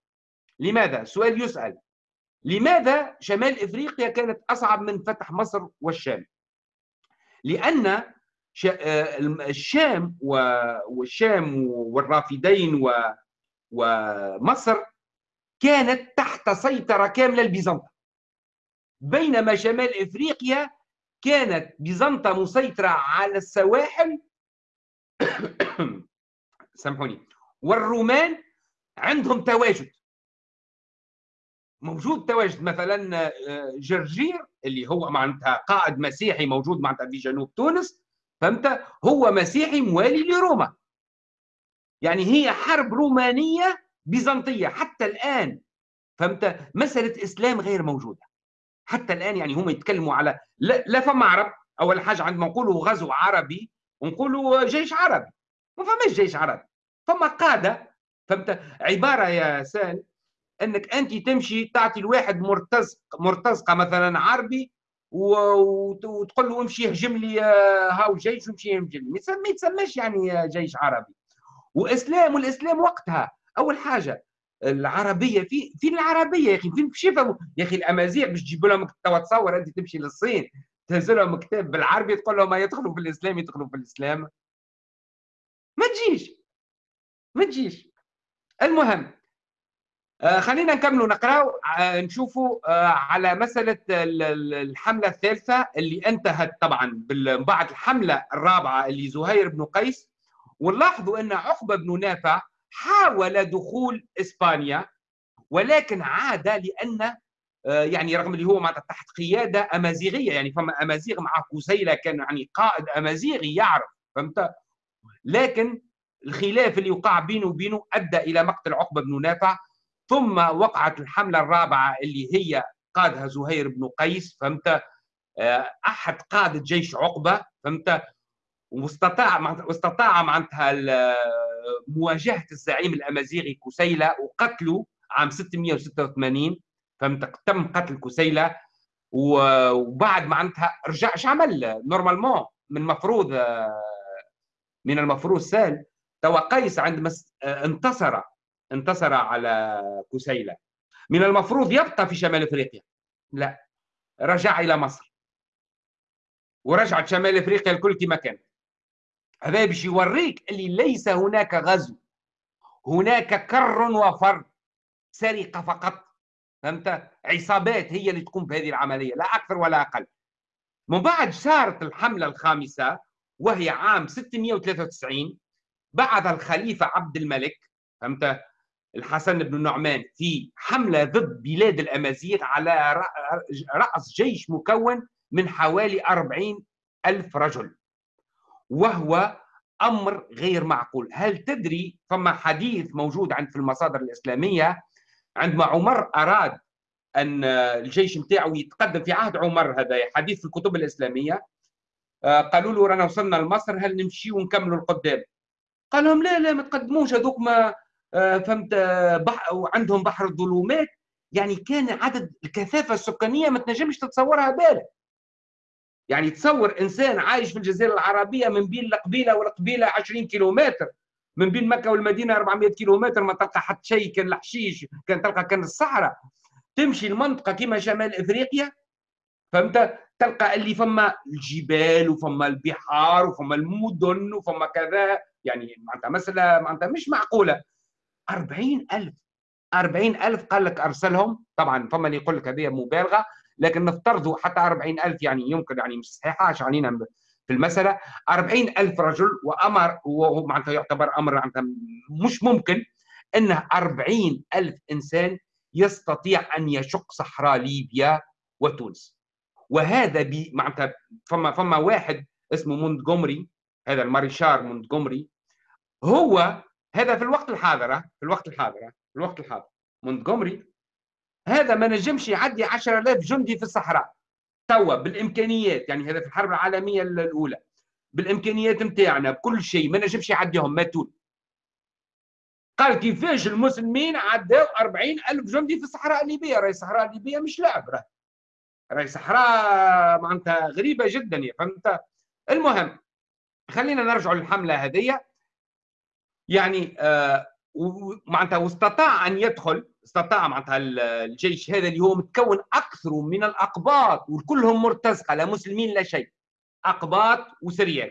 لماذا؟ سؤال يسأل. لماذا شمال إفريقيا كانت أصعب من فتح مصر والشام؟ لأن الشام والشام والرافدين ومصر كانت تحت سيطرة كاملة لبيزنطة بينما شمال إفريقيا كانت بيزنطة مسيطرة على السواحل. (coughs) سامحوني. والرومان عندهم تواجد. موجود تواجد مثلا آه، جرجير اللي هو معناتها قائد مسيحي موجود معناتها في جنوب تونس. فهمت؟ هو مسيحي موالي لروما. يعني هي حرب رومانية بيزنطية. حتى الآن فهمت؟ مسألة إسلام غير موجودة. حتى الآن يعني هم يتكلموا على لا, لا فما عرب. أول حاجة عندما نقولوا غزو عربي ونقولوا جيش عربي. ما فماش جيش عربي. فما قاده فهمت؟ عبارة يا سال إنك أنت تمشي تعطي الواحد مرتزق مرتزقة مثلا عربي وتقول له امشي اهجم لي آه، هاو جيش وامشي يهجم لي. ما يتسماش يعني جيش عربي. واسلام والإسلام وقتها أول حاجة العربية في فين العربية يا أخي؟ فين في يا أخي الأمازيغ باش تجيب لهم تصور أنت تمشي للصين تهز لهم كتاب بالعربي تقول لهم ما يدخلوا في الإسلام يدخلوا في الإسلام. ما تجيش. ما تجيش. المهم آه خلينا نكملوا نقراو آه نشوفوا آه على مسألة الحملة الثالثة اللي انتهت طبعا بعد الحملة الرابعة اللي زهير بن قيس. ونلاحظوا أن عقبة بن نافع حاول دخول إسبانيا ولكن عاد آه، يعني رغم اللي هو معناتها تحت قيادة أمازيغية يعني فما أمازيغ مع كسيله كان يعني قائد أمازيغي يعرف فهمت؟ لكن الخلاف اللي وقع بينه وبينه أدى إلى مقتل عقبة بن نافع. ثم وقعت الحملة الرابعة اللي هي قادها زهير بن قيس فهمت؟ آه، أحد قادة جيش عقبة فهمت؟ واستطاع واستطاع معناتها مواجهة الزعيم الأمازيغي كسيلة وقتله عام 686 فهمت؟ تم قتل كسيلة وبعد معناتها رجع إيش عمل نورمالمون من مفروض من المفروض سال توا قيس عندما انتصر انتصر على كسيله من المفروض يبقى في شمال إفريقيا. لا رجع إلى مصر. ورجعت شمال إفريقيا الكل كما كانت هذا باش يوريك اللي ليس هناك غزو. هناك كر وفر. سرقة فقط. فهمت؟ عصابات هي اللي تقوم بهذه العملية. لا أكثر ولا أقل. من بعد صارت الحملة الخامسة وهي عام 693 بعث الخليفة عبد الملك. فهمت؟ الحسن بن النعمان في حملة ضد بلاد الأمازيغ على رأس جيش مكون من حوالي 40 ألف رجل. وهو أمر غير معقول. هل تدري فما حديث موجود عند في المصادر الإسلامية عندما عمر أراد أن الجيش نتاعو يتقدم في عهد عمر هذا حديث في الكتب الإسلامية؟ آه، قالوا له رانا وصلنا لمصر هل نمشي ونكملوا القدام؟ قال لهم لا لا ما تقدموش هذوك ما فهمت بح وعندهم بحر الظلمات. يعني كان عدد الكثافة السكانية ما تنجمش تتصورها بالك يعني تصور إنسان عايش في الجزيرة العربية من بين القبيلة والقبيلة 20 كيلومتر من بين مكة والمدينة 400 كيلومتر ما تلقى حتى شيء كان الحشيش كان تلقى كان الصحراء. تمشي المنطقة كما شمال إفريقيا فهمت؟ تلقى اللي فما الجبال وفما البحار وفما المدن وفما كذا. يعني معناتها مسألة معناتها مش معقولة. 40000 40000 قال لك أرسلهم. طبعا فما اللي يقول لك هذه مبالغة لكن نفترضوا حتى 40000 يعني يمكن يعني مش صحيحة عشان علينا في المسألة. 40000 رجل وأمر وهو معناتها يعتبر أمر معناتها مش ممكن انه 40000 إنسان يستطيع أن يشق صحراء ليبيا وتونس. وهذا معناتها فما فما واحد اسمه مونتجومري هذا الماريشار مونتجومري هو هذا في الوقت الحاضر في الوقت الحاضر في الوقت الحاضر. مونتجومري هذا ما نجمش يعدي 10000 جندي في الصحراء. توا بالإمكانيات يعني هذا في الحرب العالمية الأولى. بالإمكانيات نتاعنا بكل شيء ما نجمش يعديهم ماتون قال كيفاش المسلمين عداو 40000 جندي في الصحراء الليبية؟ راهي الصحراء الليبية مش لعب راهي. راهي صحراء معناتها غريبة جدا يا فهمت؟ المهم خلينا نرجع للحملة هذه يعني آه معناتها واستطاع أن يدخل استطاع معناتها الجيش هذا اللي هو متكون أكثر من الأقباط وكلهم مرتزقة لا مسلمين لا شيء أقباط وسريان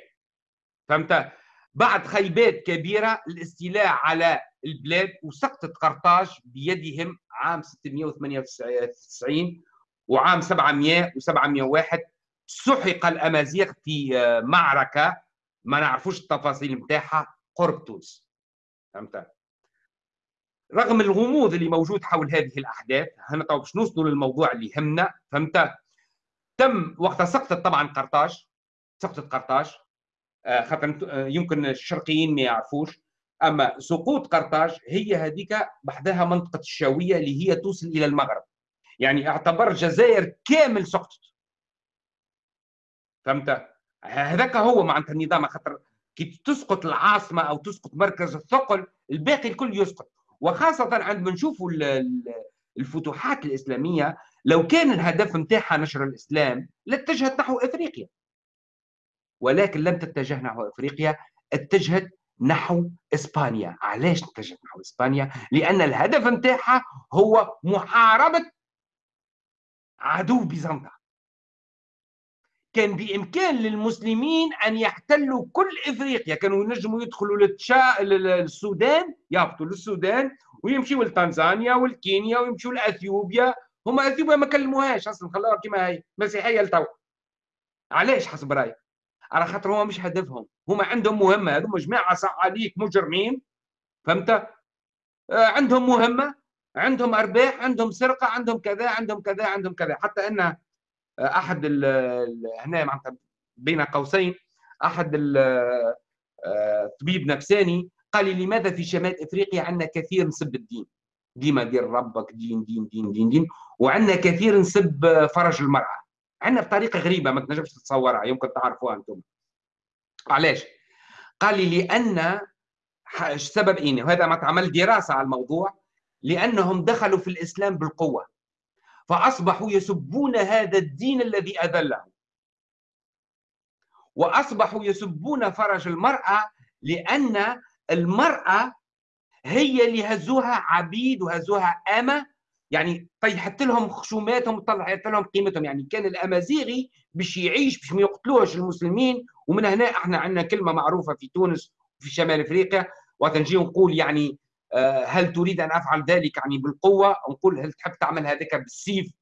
فهمت؟ بعد خيبات كبيرة الاستيلاء على البلاد وسقطت قرطاج بيدهم عام 698 وعام 700 و701 سحق الأمازيغ في معركة ما نعرفوش التفاصيل نتاعها قرب تونس. فهمت؟ رغم الغموض اللي موجود حول هذه الأحداث هنا طبعا باش نوصلوا للموضوع اللي يهمنا فهمت؟ تم وقت سقطت طبعا قرطاج سقطت قرطاج. آه، خاطر آه، يمكن الشرقيين ما يعرفوش. أما سقوط قرطاج هي هذيك بحدها منطقة الشاوية اللي هي توصل إلى المغرب. يعني اعتبر الجزائر كامل سقطت. فهمت؟ هذاك هو معناتها النظام خاطر تسقط العاصمة أو تسقط مركز الثقل الباقي الكل يسقط. وخاصة عندما نشوفوا الفتوحات الإسلامية لو كان الهدف نتاعها نشر الإسلام لاتجهت نحو إفريقيا. ولكن لم تتجه نحو إفريقيا اتجهت نحو إسبانيا. علاش اتجهت نحو إسبانيا؟ لأن الهدف نتاعها هو محاربة عدو بيزنطة. كان بإمكان للمسلمين أن يحتلوا كل إفريقيا. كانوا ينجموا يدخلوا للتشا للسودان يهبطوا للسودان ويمشيوا لتنزانيا والكينيا ويمشيوا لأثيوبيا. هما أثيوبيا ما كلموهاش أصلا خلاها كما هي مسيحية لتو علاش حسب رأيك؟ على خاطر هو مش هدفهم. هما عندهم مهمة. هذوما جماعة صعاليك مجرمين. فهمت؟ آه عندهم مهمة عندهم أرباح عندهم سرقة عندهم كذا عندهم كذا عندهم كذا. حتى ان أحد هنا معناتها بين قوسين أحد طبيب نفساني قال لي لماذا في شمال إفريقيا عندنا كثير نسب الدين؟ ديما دير ربك دين دين دين دين دين وعندنا كثير نسب فرج المرأة. عندنا بطريقة غريبة ما تنجمش تتصورها يمكن تعرفوها أنتم. علاش؟ قال لي لأن السبب إيه وهذا ما تعمل دراسة على الموضوع لأنهم دخلوا في الإسلام بالقوة. فأصبحوا يسبون هذا الدين الذي أذله. وأصبحوا يسبون فرج المرأة لأن المرأة هي اللي هزوها عبيد وهزوها أمة. يعني طيحت لهم خشوماتهم وطلعت لهم قيمتهم. يعني كان الأمازيغي باش يعيش باش ما يقتلوش المسلمين. ومن هنا إحنا عندنا كلمة معروفة في تونس وفي شمال أفريقيا. وقت نجي نقول يعني هل تريد أن أفعل ذلك يعني بالقوة؟ نقول هل تحب تعمل هذاك بالسيف؟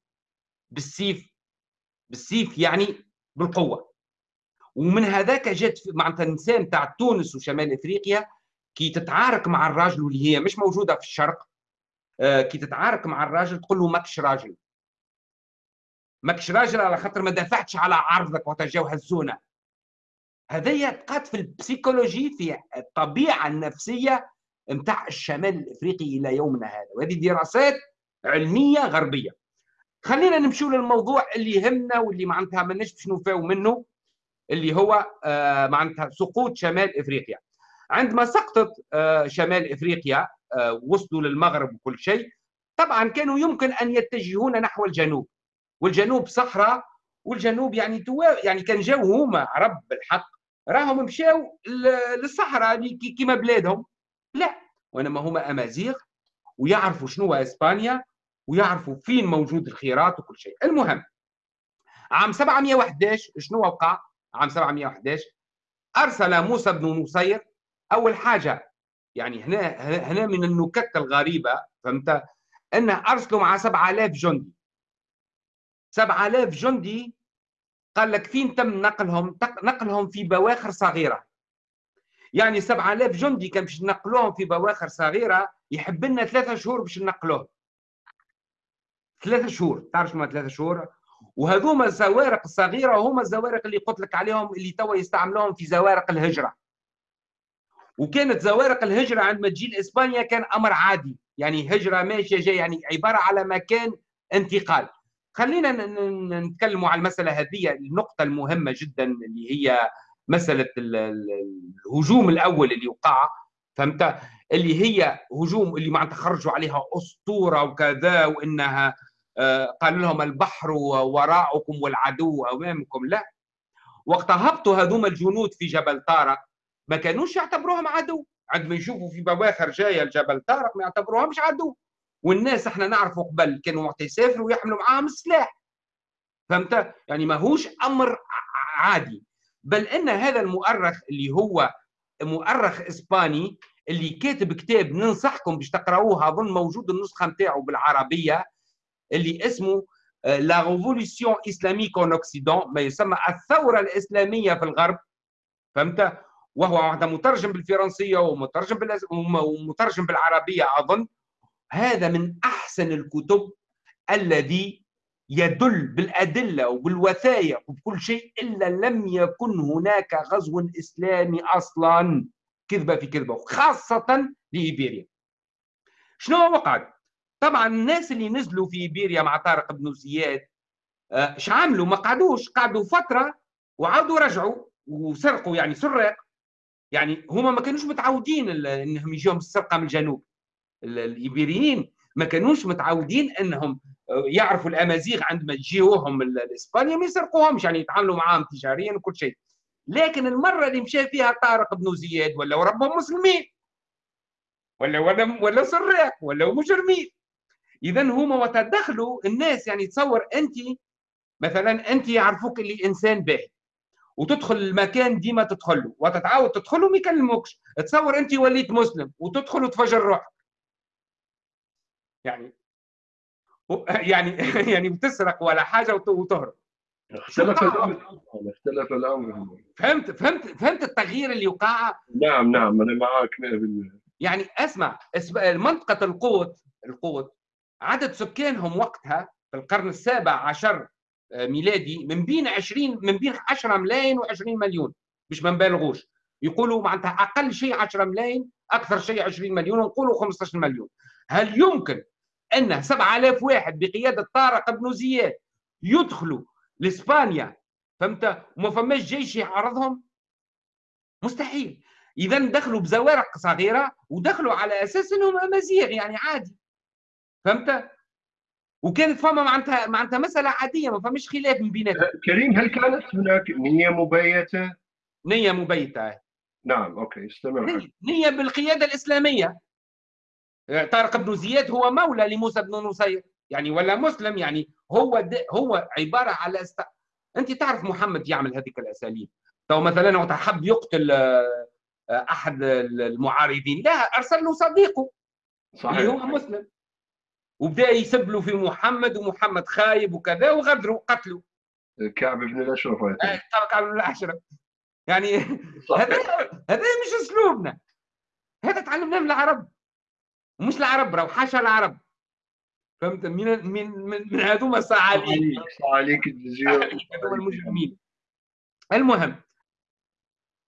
بالسيف بالسيف يعني بالقوة. ومن هذاك جات معناتها النساء نتاع تونس وشمال إفريقيا كي تتعارك مع الراجل واللي هي مش موجودة في الشرق آه، كي تتعارك مع الراجل تقول له ماكش راجل. ماكش راجل على خاطر ما دافعتش على عرضك وقت جاو هزونا هذه بقات في ال psychologie في الطبيعة النفسية نتاع الشمال الإفريقي إلى يومنا هذا وهذه دراسات علمية غربية. خلينا نمشوا للموضوع اللي يهمنا واللي معناتها ماناش باش نوفاو منه اللي هو آه، معناتها سقوط شمال إفريقيا. عندما سقطت آه، شمال إفريقيا آه، وصلوا للمغرب وكل شيء طبعا كانوا يمكن أن يتجهون نحو الجنوب. والجنوب صحراء والجنوب يعني توا يعني كان جاو هما عرب بالحق راهم مشاو للصحراء كيما بلادهم. لا وإنما هما أمازيغ ويعرفوا شنو هو إسبانيا ويعرفوا فين موجود الخيرات وكل شيء. المهم عام 711 شنو وقع؟ عام 711 أرسل موسى بن نصير أول حاجة يعني هنا هنا من النكت الغريبة فهمت؟ انه أرسلوا مع 7000 جندي. 7000 جندي قال لك فين تم نقلهم؟ نقلهم في بواخر صغيرة. يعني 7000 جندي كان باش نقلوهم في بواخر صغيرة يحب لنا ثلاثة شهور باش نقلوهم ثلاثة شهور تعرف شنو ثلاثة شهور؟ وهذوما الزوارق الصغيرة هما الزوارق اللي قلت لك عليهم اللي توا يستعملوهم في زوارق الهجرة. وكانت زوارق الهجرة عندما تجي لإسبانيا كان أمر عادي يعني هجرة ماشية جاية يعني عبارة على مكان انتقال. خلينا نتكلموا على المسألة هذه النقطة المهمة جدا اللي هي مسألة الهجوم الأول اللي وقع فهمت؟ اللي هي هجوم اللي معناتها خرجوا عليها أسطورة وكذا وإنها آه، قال لهم البحر وراءكم والعدو أمامكم. لا. وقت هبطوا هذوما الجنود في جبل طارق. ما كانوش يعتبروهم عدو. عندما يشوفوا في بواخر جاية الجبل طارق ما يعتبروهمش عدو. والناس إحنا نعرفوا قبل كانوا وقت يسافروا ويحملوا معاهم السلاح فهمت؟ يعني ماهوش أمر عادي. بل إن هذا المؤرخ اللي هو مؤرخ إسباني اللي كاتب كتاب ننصحكم باش تقراوه اظن موجود النسخة نتاعو بالعربية اللي اسمه la révolution islamique en Occident ما يسمى الثورة الإسلامية في الغرب. فهمت؟ وهو مترجم بالفرنسية ومترجم ومترجم بالعربية أظن. هذا من أحسن الكتب الذي يدل بالأدلة وبالوثائق وبكل شيء إلا لم يكن هناك غزو إسلامي أصلا كذبة في كذبة وخاصه لايبيريا شنو وقع طبعا الناس اللي نزلوا في إيبيريا مع طارق بن زياد اش آه، عملوا؟ ما قعدوش قعدوا فترة وعاودوا رجعوا وسرقوا يعني سراق يعني هما ما كانوش متعودين إنهم يجيهم السرقة من الجنوب. الإيبيريين ما كانوش متعودين إنهم يعرفوا الأمازيغ عندما يجيوهم لاسبانيا ما يسرقوهمش يعني يتعاملوا معاهم تجاريا وكل شيء. لكن المرة اللي مشى فيها طارق بن زياد ولا ربهم مسلمين ولا ولا ولا سراق ولا مجرمين. اذا هما وتدخلوا الناس يعني تصور أنت مثلا أنت يعرفوك اللي إنسان باهي وتدخل المكان ديما تدخل له وتتعاود تدخل وما يكلموكش. تصور أنت وليت مسلم وتدخل وتفجر روحك. يعني يعني (laughs) يعني بتسرق ولا حاجة وتهرب. اختلف الأمر؟ اختلف الأمر. فهمت فهمت فهمت التغيير اللي وقع نعم نعم أنا معك 100% يعني اسمع منطقة القوت القوت عدد سكانهم وقتها في القرن السابع عشر آه، ميلادي من بين 20 من بين 10 ملايين و20 مليون مش ما نبالغوش. يقولوا معناتها أقل شيء 10 ملايين أكثر شيء 20 مليون ونقولوا 15 مليون. هل يمكن ان 7000 واحد بقيادة طارق بن زياد يدخلوا لإسبانيا فهمت؟ وما فماش جيش يعارضهم؟ مستحيل. إذا دخلوا بزوارق صغيرة ودخلوا على أساس إنهم أمازيغ يعني عادي. فهمت؟ وكانت فما معناتها معناتها مسألة عادية ما فماش خلاف من بيناتهم. أه، كريم هل كانت هناك نية مبيته؟ نية مبيته نعم okay استمر نية بالقيادة الإسلامية. طارق بن زياد هو مولى لموسى بن نصير. يعني ولا مسلم يعني هو هو عبارة على است... أنت تعرف محمد يعمل هذيك الأساليب. لو مثلا وقت حب يقتل آه، أحد المعارضين. لا ارسل له صديقه. صحيح. اللي هو مسلم. وبدأ يسب له في محمد ومحمد خايب وكذا وغدروا قتلوا كعب بن الأشرف. آه، كعب بن الأشرف. يعني هذا هذا مش أسلوبنا. هذا تعلمناه من العرب. ومش العرب راهو حاشا العرب. فهمت؟ من من من, من هذوما الصعاليك الصعاليك (laughs) هذوما المجرمين. المهم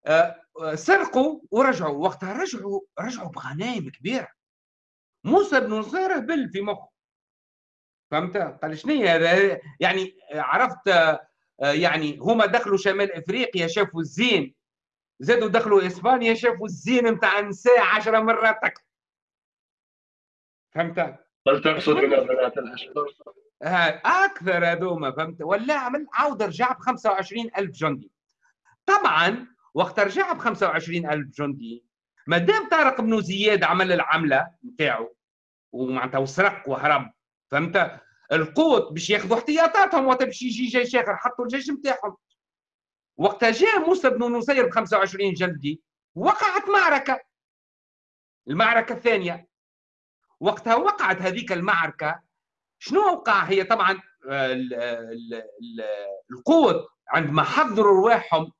آه، سرقوا ورجعوا. وقتها رجعوا رجعوا بغنائم كبيرة. موسى بن نصير بل في مخه. فهمت؟ قال شنو هذا؟ يعني عرفت آه، يعني هما دخلوا شمال إفريقيا شافوا الزين. زادوا دخلوا إسبانيا شافوا الزين نتاع النساء 10 مرات أكثر فهمت؟ هل تقصد من بنات الأشقر. أكثر هذوما فهمت؟ ولا عمل عاود رجع ب 25000 جندي. طبعا وقت رجع ب 25000 جندي ما دام طارق بن زياد عمل العملة نتاعو ومعناتها وسرق وهرب فهمت؟ القوت باش ياخذوا احتياطاتهم وقت باش يجي جيش آخر حطوا الجيش نتاعهم. وقتها جاء موسى بن نصير ب 25 جندي وقعت معركة. المعركة الثانية. وقتها وقعت هذيك المعركة. شنو وقع؟ هي طبعا القوت عندما حضروا رواحهم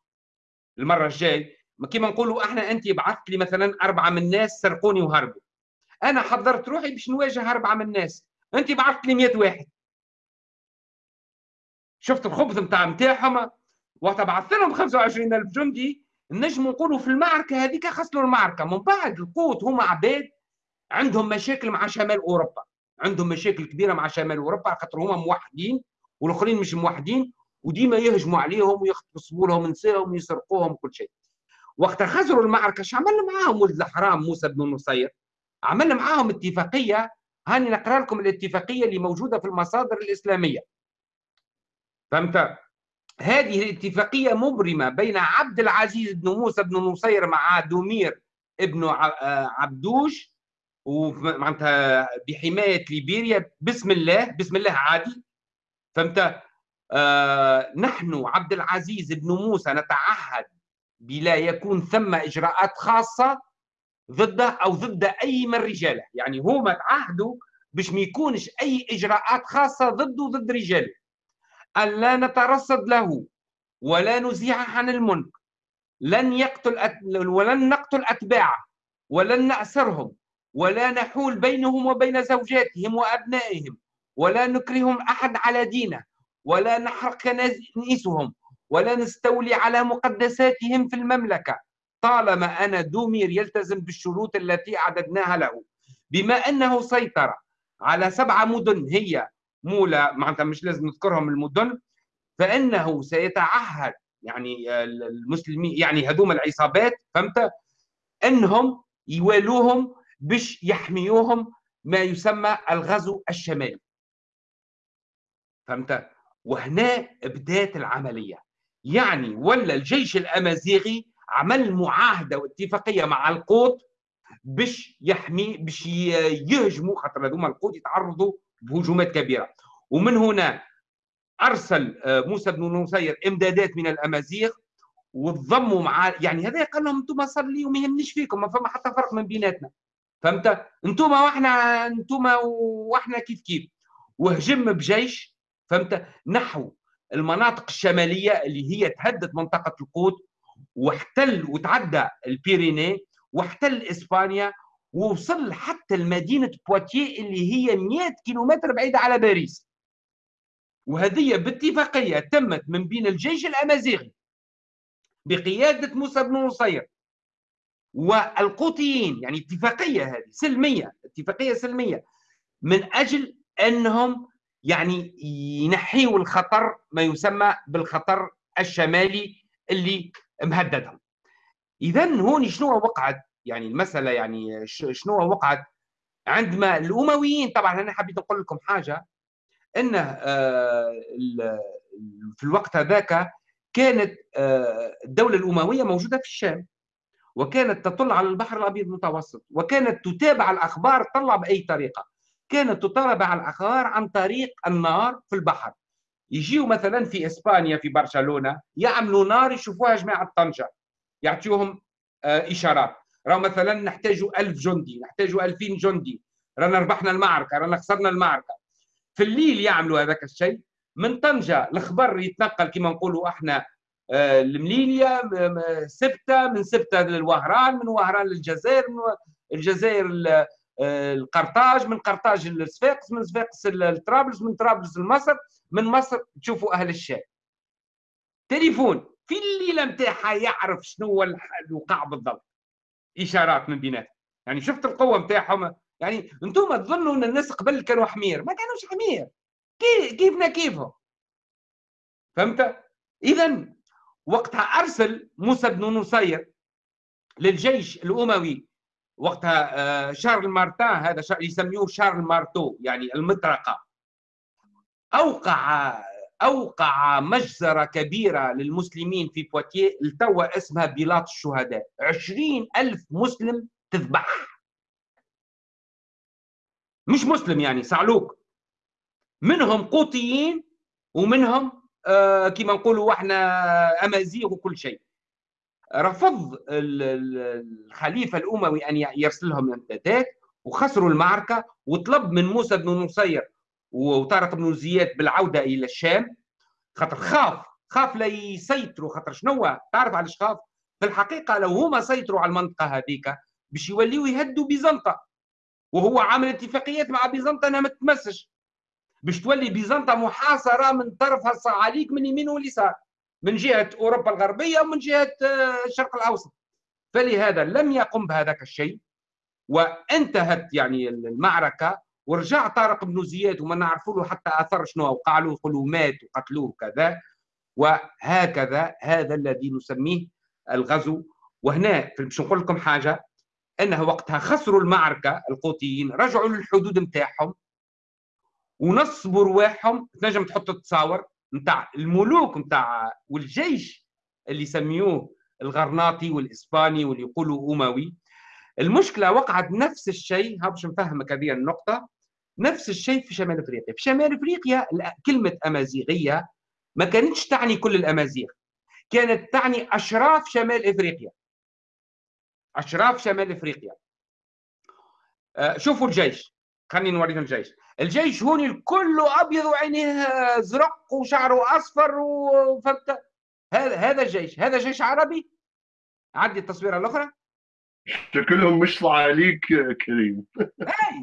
المرة الجاي كما نقولوا أحنا أنت بعثت لي مثلا أربعة من الناس سرقوني وهربوا. أنا حضرت روحي باش نواجه أربعة من الناس أنت بعثت لي 100 واحد. شفت الخبث نتاع نتاعهم وقت بعثت لهم 25000 جندي. نجم نقولوا في المعركة هذيك خسروا المعركة. من بعد القوت هما عباد عندهم مشاكل مع شمال أوروبا. عندهم مشاكل كبيرة مع شمال أوروبا خاطر هما موحدين والآخرين مش موحدين وديما يهجموا عليهم ويغتصبوا لهم نسائهم ويسرقوهم كل شيء. وقت خسروا المعركة شو عمل معاهم ولد الحرام موسى بن نصير؟ عمل معاهم اتفاقية. هاني نقرأ لكم الاتفاقية اللي موجودة في المصادر الإسلامية. فهمت؟ هذه الاتفاقية مبرمة بين عبد العزيز بن موسى بن نصير مع دومير ابن عبدوش ومعناتها بحماية ليبيريا بسم الله بسم الله عادي فهمت؟ آه نحن عبد العزيز بن موسى نتعهد بلا يكون ثم إجراءات خاصة ضده أو ضد أي من رجاله. يعني هما تعهدوا باش ما يكونش أي إجراءات خاصة ضده وضد رجاله أن لا نترصد له ولا نزيح عن الملك. لن يقتل أت... ولن نقتل أتباعه ولن نأسرهم. ولا نحول بينهم وبين زوجاتهم وأبنائهم ولا نكرههم أحد على دينه ولا نحرق كنائسهم ولا نستولي على مقدساتهم في المملكة. طالما أنا دومير يلتزم بالشروط التي أعددناها له. بما أنه سيطر على سبعة مدن هي مولى معناتها مش لازم نذكرهم المدن فإنه سيتعهد يعني المسلمين يعني هذوم العصابات فهمت؟ أنهم يوالوهم باش يحميوهم ما يسمى الغزو الشمالي. فهمت؟ وهنا بدات العملية. يعني ولا الجيش الأمازيغي عمل معاهدة واتفاقية مع القوط باش يحمي باش يهجموا خاطر هذوما القوط يتعرضوا بهجومات كبيرة. ومن هنا أرسل آه، موسى بن نصير إمدادات من الأمازيغ وتضموا مع يعني هذا قال لهم أنتم صار لي وما يهمنيش فيكم ما فما حتى فرق من بيناتنا. فهمت؟ أنتم وإحنا أنتم وإحنا كيف كيف. وهجم بجيش فهمت؟ نحو المناطق الشمالية اللي هي تهدد منطقة القوت واحتل وتعدى البيريني واحتل إسبانيا ووصل حتى لمدينة بواتيه اللي هي 100 كيلومتر بعيدة على باريس. وهذه باتفاقية تمت من بين الجيش الأمازيغي بقيادة موسى بن نصير والقوطيين يعني اتفاقية هذه سلمية اتفاقية سلمية من أجل أنهم يعني ينحيوا الخطر ما يسمى بالخطر الشمالي اللي مهددهم. اذا هون شنو وقعت؟ يعني المسألة يعني شنو وقعت؟ عندما الأمويين طبعا أنا حبيت أقول لكم حاجة انه آه، في الوقت هذاك كانت آه، الدولة الأموية موجودة في الشام. وكانت تطل على البحر الأبيض المتوسط وكانت تتابع الأخبار تطلع بأي طريقة. كانت تطالب على الأخبار عن طريق النار في البحر. يجيوا مثلا في إسبانيا في برشلونة يعملوا نار يشوفوها جماعة طنجة. يعطيوهم آه، إشارات. راهو مثلا نحتاجوا ألف جندي نحتاجوا ألفين جندي. رانا ربحنا المعركة رانا خسرنا المعركة. في الليل يعملوا هذاك الشيء. من طنجة الخبر يتنقل كما نقولوا إحنا آه، المليليا سبتة من سبتة للوهران من وهران للجزائر من الجزائر آه، القرطاج من قرطاج للصفاقس من صفاقس لطرابلس من طرابلس لمصر من مصر تشوفوا أهل الشام. تليفون في الليلة نتاعها يعرف شنو هو الوقع بالضبط. إشارات من بيناتهم. يعني شفت القوة نتاعهم يعني أنتم تظنوا إن الناس قبل كانوا حمير. ما كانوش حمير. كيفنا كيفهم؟ فهمت؟ اذا وقتها أرسل موسى بن نصير للجيش الأموي. وقتها آه، شارل مارتان هذا يسميوه شارل مارتو يعني المطرقة. أوقع أوقع مجزرة كبيرة للمسلمين في بواتيه التوا اسمها بيلاط الشهداء. عشرين ألف مسلم تذبح. مش مسلم يعني صعلوك. منهم قوطيين ومنهم كما نقولوا إحنا أمازيغ وكل شيء. رفض الخليفة الأموي أن يرسل لهم امدادات وخسروا المعركة وطلب من موسى بن نصير وطارق بن زياد بالعودة إلى الشام. خاطر خاف خاف لا يسيطروا. خاطر شنو تعرف علاش خاف؟ في الحقيقة لو هما سيطروا على المنطقة هذيك باش يوليوا يهدوا بيزنطة. وهو عامل اتفاقيات مع بيزنطة انها ما تتمسش. باش تولي بيزنطة محاصرة من طرفها الصعاليك من اليمين واليسار من جهة أوروبا الغربية ومن جهة آه، الشرق الأوسط. فلهذا لم يقم بهذاك الشيء وانتهت يعني المعركة ورجع طارق بن زياد وما نعرفوا له حتى اثر شنو وقع له يقولوا مات وقتلوه وكذا. وهكذا هذا الذي نسميه الغزو. وهنا باش نقول لكم حاجة أنه وقتها خسروا المعركة القوطيين رجعوا للحدود نتاعهم. ونصبوا رواحهم تنجم تحط تصاور نتاع الملوك نتاع والجيش اللي يسميوه الغرناطي والإسباني واللي يقولوا أموي. المشكلة وقعت نفس الشيء. ها باش نفهمك هذه النقطة. نفس الشيء في شمال إفريقيا. في شمال إفريقيا كلمة أمازيغية ما كانتش تعني كل الأمازيغ. كانت تعني أشراف شمال إفريقيا. أشراف شمال إفريقيا. آه، شوفوا الجيش. خليني نوريكم الجيش. الجيش هون كله أبيض وعينيه زرق وشعره أصفر وفهمت هذا هذا الجيش هذا جيش عربي؟ عدي التصويره الأخرى. شكلهم مش صعاليك كريم.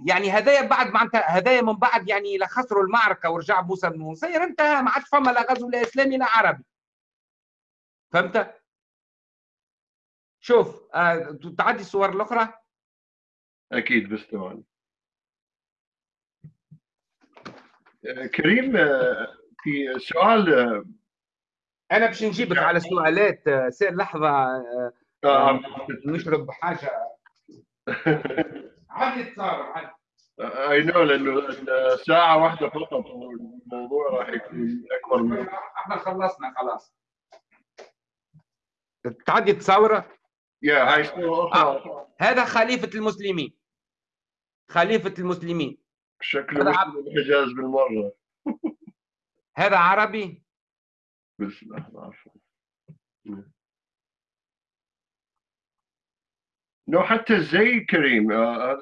يعني هدايا بعد معناتها هدايا من بعد يعني لخسروا المعركة ورجع موسى بن نصير انتهى ما عادش فما لا غزو لا إسلامي لا عربي. فهمت؟ شوف آه تعدي الصور الأخرى. أكيد بس ثواني كريم آه، في سؤال آه، أنا باش نجيبك على سؤالات آه، سير لحظة نشرب حاجة. عادي تصور عادي اي نو لأنه ساعة واحدة فقط الموضوع راح يكون أكبر من إحنا خلصنا خلاص. تعدي تصوره يا هاي هذا خليفة المسلمين. خليفة المسلمين. شكله مش الحجاز بالمرة. (laughs) هذا عربي؟ بس لحظة عفوا لو حتى زي كريم آه، آه،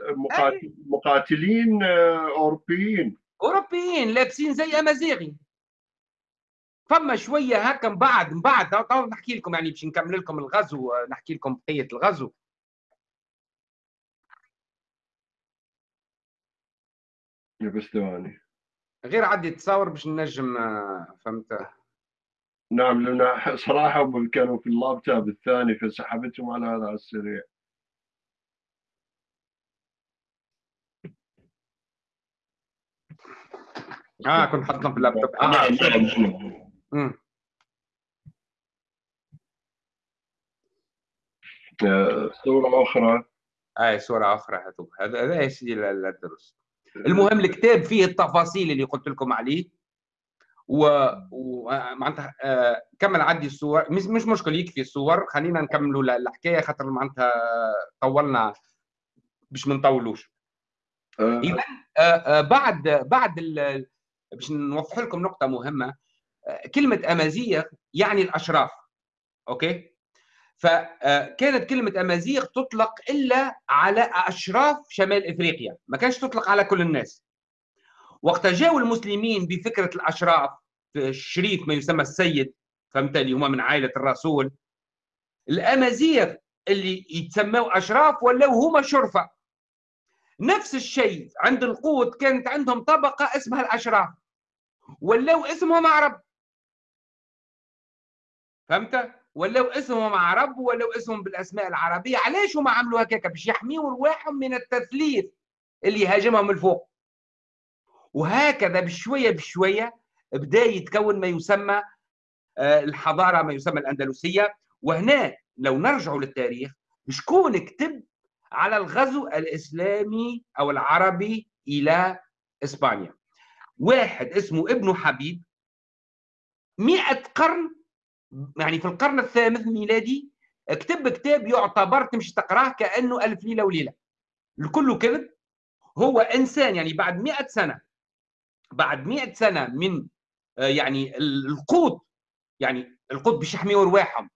مقاتلين آه، أوروبيين. أوروبيين لابسين زي أمازيغي. فما شوية هكا من بعد من بعد نحكي لكم يعني باش نكمل لكم الغزو نحكي لكم بقية الغزو. بس ثواني غير عدي تصاور باش ننجم فهمت؟ نعم لأن صراحة كانوا في اللابتوب الثاني فسحبتهم على هذا السريع. آه كنت حاطهم في اللابتوب. آه نعم نعم صورة أخرى؟ اي صورة أخرى هذا هذا يا سيدي الدرس المهم الكتاب فيه التفاصيل اللي قلت لكم عليه. و, ومعناتها آه كمل عدي الصور. مش مش مشكل يكفي الصور. خلينا نكملوا الحكاية خاطر معناتها طولنا باش ما نطولوش. إذا آه، بعد بعد باش نوضح لكم نقطة مهمة. كلمة أمازيغ يعني الأشراف. أوكي؟ فكانت كلمة أمازيغ تطلق إلا على أشراف شمال إفريقيا ما كانش تطلق على كل الناس. وقت جاءوا المسلمين بفكرة الأشراف الشريف ما يسمى السيد فهمت اللي هما من عائلة الرسول الأمازيغ اللي يتسموا أشراف ولاو هما شرفة. نفس الشيء عند القوط كانت عندهم طبقة اسمها الأشراف ولاو اسمهم عرب. فهمت؟ ولو اسمهم عرب ولو اسمهم بالأسماء العربية علاش هم عملوا هكاك؟ باش يحميوا رواحهم من التثليث اللي يهاجمهم من فوق. وهكذا بشوية بشوية بدأ يتكون ما يسمى آه، الحضارة ما يسمى الأندلسية. وهنا لو نرجع للتاريخ شكون كتب على الغزو الإسلامي أو العربي إلى إسبانيا؟ واحد اسمه ابن حبيب. مئة قرن يعني في القرن الثامن ميلادي كتب كتاب يعتبر تمشي تقراه كأنه ألف ليلة وليلة. الكل كذب. هو إنسان يعني بعد مئة سنة بعد مئة سنة من آه، يعني القوط يعني القوط باش يحميوا رواحهم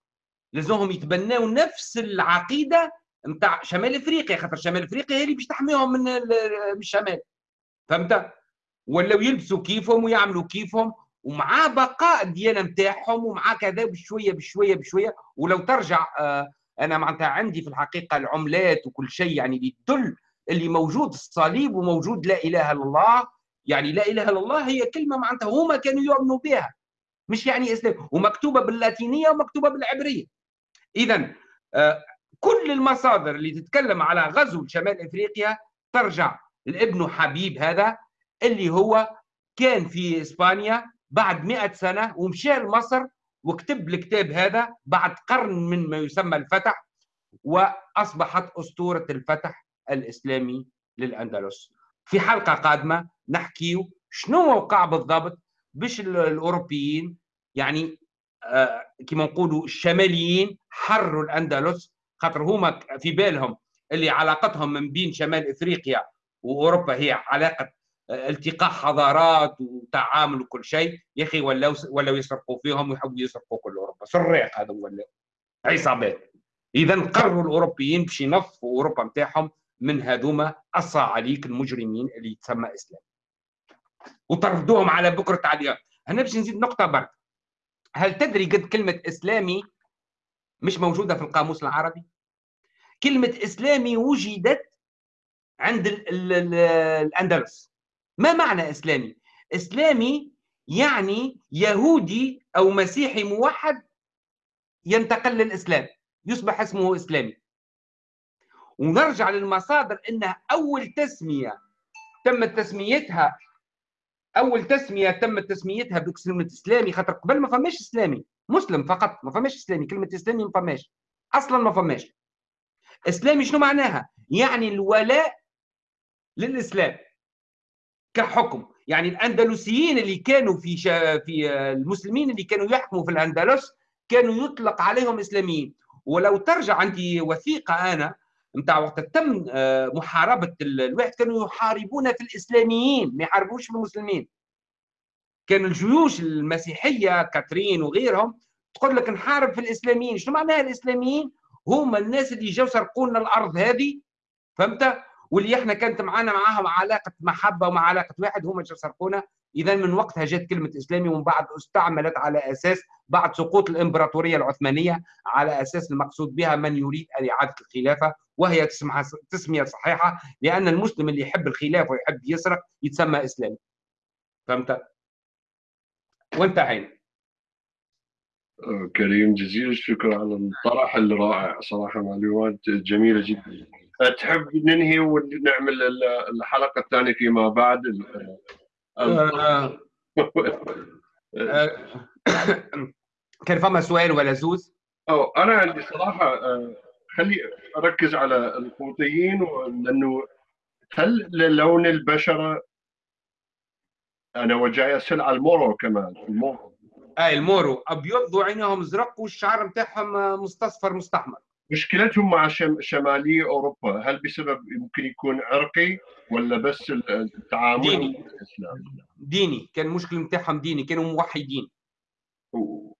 لازمهم يتبناو نفس العقيدة نتاع شمال إفريقيا خاطر شمال إفريقيا هي اللي باش تحميهم من الشمال. فهمت؟ ولاو يلبسوا كيفهم ويعملوا كيفهم. ومعاه بقاء الديانه نتاعهم ومعاه كذا بشوية بشوية بشوية. ولو ترجع آه، أنا معناتها عندي في الحقيقة العملات وكل شيء يعني اللي تدل اللي موجود الصليب وموجود لا إله إلا الله. يعني لا إله إلا الله هي كلمة معناتها هما كانوا يؤمنوا بها. مش يعني اسلام ومكتوبة باللاتينية ومكتوبة بالعبرية. اذا آه، كل المصادر اللي تتكلم على غزو شمال إفريقيا ترجع لابن حبيب هذا اللي هو كان في إسبانيا. بعد مئة سنة ومشى لمصر وكتب الكتاب هذا بعد قرن من ما يسمى الفتح وأصبحت أسطورة الفتح الإسلامي للأندلس. في حلقة قادمة نحكي شنو وقع بالضبط باش الأوروبيين يعني آه كما نقولوا الشماليين حرروا الأندلس. خاطر هما في بالهم اللي علاقتهم من بين شمال إفريقيا وأوروبا هي علاقة التقاء حضارات وتعامل وكل شيء. يا أخي ولاو ولاو يسرقوا فيهم ويحبوا يسرقوا كل أوروبا. سريق هذا ولا عصابات. اذا قرروا الأوروبيين باش ينظفوا أوروبا نتاعهم من هذوما الصعاليك المجرمين اللي يتسمى إسلام. وطردوهم على بكرة اليوم هنا باش نزيد نقطة برك. هل تدري قد كلمة إسلامي مش موجودة في القاموس العربي؟ كلمة إسلامي وجدت عند الأندلس. ما معنى إسلامي؟ إسلامي يعني يهودي أو مسيحي موحد ينتقل للإسلام يصبح اسمه إسلامي ونرجع للمصادر أن أول تسمية تمت تسميتها أول تسمية تمت تسميتها بكلمة إسلامي خاطر قبل ما فماش إسلامي مسلم فقط ما فماش إسلامي كلمة إسلامي ما فماش أصلا ما فماش إسلامي شنو معناها؟ يعني الولاء للإسلام كحكم. يعني الأندلسيين اللي كانوا في شا في المسلمين اللي كانوا يحكموا في الأندلس كانوا يطلق عليهم إسلاميين. ولو ترجع عندي وثيقة أنا نتاع وقت تم آه، محاربة الواحد كانوا يحاربون في الإسلاميين ما يحاربوش في المسلمين. كان الجيوش المسيحية كاترين وغيرهم تقول لك نحارب في الإسلاميين. شنو معناها الإسلاميين؟ هما الناس اللي جاوا سرقوا لنا الأرض هذه فهمت؟ واللي إحنا كانت معنا معاهم علاقة محبة ومع علاقة واحد هم اللي سرقونا اذا من وقتها جت كلمة إسلامي ومن بعد استعملت على أساس بعد سقوط الإمبراطورية العثمانية على أساس المقصود بها من يريد اعاده الخلافة. وهي تسمية صحيحة لأن المسلم اللي يحب الخلافه ويحب يسرق يتسمى إسلامي. فهمت؟ وانتهينا كريم جزيل الشكر على الطرح الرائع. صراحة معلومات جميلة جدا. تحب ننهي ونعمل الحلقة الثانية فيما بعد؟ آه، آه، (laughs) كان فما سؤال ولا زوز؟ أو أنا عندي صراحة خلي أركز على القوطيين لأنه هل لون البشرة أنا وجاي أسأل على المورو كمان المورو. أي المورو. أبيض وعينهم ازرق والشعر نتاعهم مستصفر مستحمر. مشكلتهم مع شم... شمالي أوروبا هل بسبب يمكن يكون عرقي ولا بس التعامل ديني. الإسلام؟ ديني كان المشكل نتاعهم ديني كانوا موحدين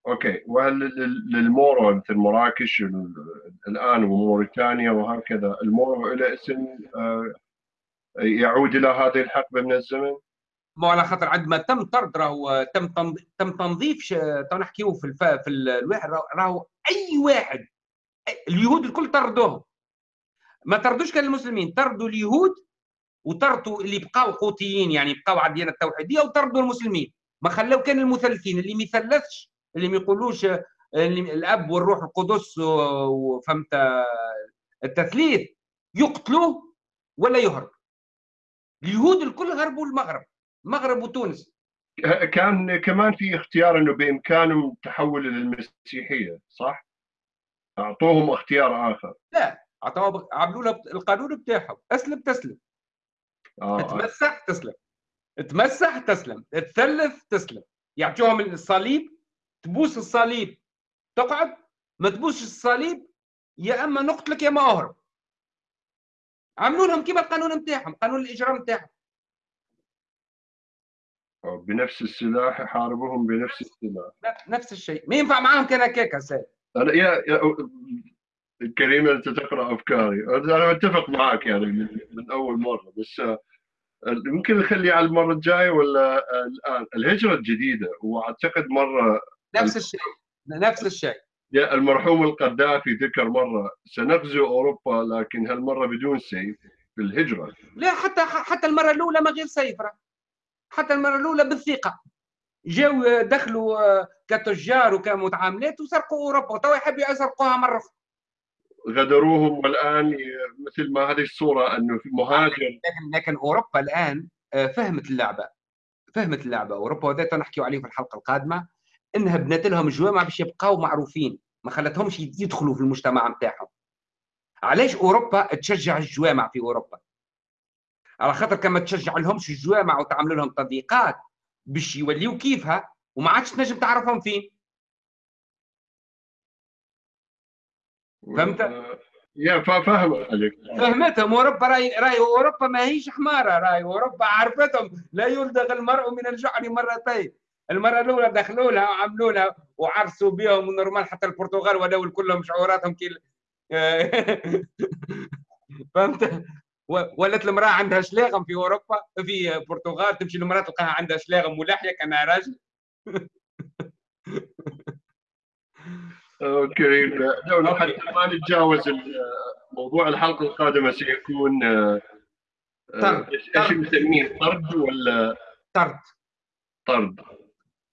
okay وهل لل- للمورو مثل مراكش ال- الآن وموريتانيا وهكذا المورو إلى اسم آه، يعود إلى هذه الحقبة من الزمن؟ مو على خاطر عندما تم طرد راهو تم تم تنظيف تو نحكيو في الف... في ال- الواحد راهو- أي واحد اليهود الكل طردوهم. ما طردوش كان المسلمين طردوا اليهود وطردوا اللي بقاو قوطيين يعني بقاو على الديانة التوحيدية وطردوا المسلمين. ما خلاو كان المثلثين اللي ما يثلثش اللي ما يقولوش الأب والروح القدس وفهمت التثليث يقتلوه ولا يهرب. اليهود الكل هربوا المغرب المغرب وتونس. كان كمان في اختيار إنه بإمكانهم التحول المسيحيه صح؟ أعطوهم اختيار آخر. عطاوا عملوا له القانون بتاعهم. أسلم تسلم. آه. تمسح تسلم. تمسح تسلم. تثلث تسلم. يعطوهم الصليب. تبوس الصليب. تقعد. ما تبوسش الصليب يا أما نقتلك يا أما أهرب. عملوا لهم كيما القانون نتاعهم قانون الإجرام نتاعهم بنفس السلاح يحاربوهم بنفس السلاح. نفس الشيء. ما ينفع معاهم كان هكاك سيد. أنا يا, يا كريم أنت تقرأ أفكاري. أنا متفق معك يعني من, من أول مرة بس آه، يمكن نخلي على المرة الجاية ولا آه، الآن؟ الهجرة الجديدة وأعتقد مرة نفس الشيء. نفس الشيء. يا المرحوم القذافي ذكر مرة سنغزو أوروبا لكن هالمرة بدون سيف في الهجرة. لا حتى حتى المرة الأولى ما غير سيفره حتى المرة الأولى بالثقة. جاو دخلوا آه، كتجار وكمتعاملات وسرقوا أوروبا وتوا يحبوا يسرقوها مرة أخرى. غدروهم والآن مثل ما هذه الصورة أنه في مهاجر. لكن لكن أوروبا الآن آه، فهمت اللعبة. فهمت اللعبة. أوروبا وذات نحكيو عليه في الحلقة القادمة إنها بنات لهم جوامع باش يبقاو معروفين ما خلتهمش يدخلوا في المجتمع نتاعهم. علاش أوروبا تشجع الجوامع في أوروبا؟ على خاطر كما تشجع لهمش الجوامع وتعمل لهم تضييقات. باش يوليو كيفها وما عادش تنجم تعرفهم فين. فهمت؟ يا فا- فاهم عليك. فهمتهم. أوروبا راي راي أوروبا ما هيش حمارة راي أوروبا عرفتهم. لا يلدغ المرء من الجحر مرتين. المرة الأولى دخلوا لها وعملوا لها وعرسوا بهم ونورمال حتى البرتغال ولو كلهم شعوراتهم كي (laughs) فهمت؟ ولات المرأة عندها شلاغم في أوروبا في البرتغال تمشي المرأة تلقاها عندها شلاغم ولحيه كانها راجل. كريم. لو ما نتجاوز موضوع الحلقة القادمة سيكون آه، آه،. إيش نسميه طرد. ولا؟ طرد. طرد؟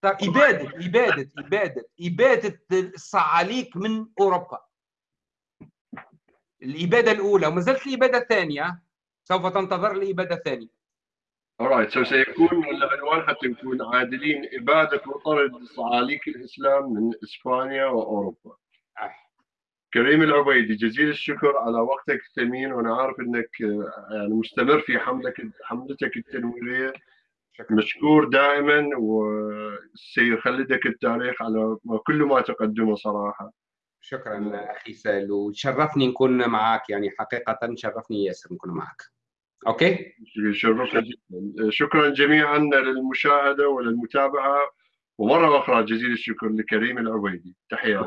إبادة إبادة إبادة إبادة الصعاليك من أوروبا. الإبادة الأولى وما زالت الإبادة الثانية. سوف تنتظر الاباده الثانية alright so سيكون العنوان حتى نكون عادلين إبادة وطرد صعاليك الإسلام من إسبانيا وأوروبا. آه. كريم العبيدي جزيل الشكر على وقتك الثمين وأنا عارف إنك آه، يعني مستمر في حملك حملتك التنويرية شكرا مشكور دائما وسيخلدك التاريخ على كل ما تقدمه صراحة. شكرا أخي سال وشرفني نكون معك يعني حقيقة شرفني ياسر نكون معك أوكي. شكرا جميعا للمشاهدة وللمتابعة ومرة أخرى جزيل الشكر لكريم العبيدي. تحياتي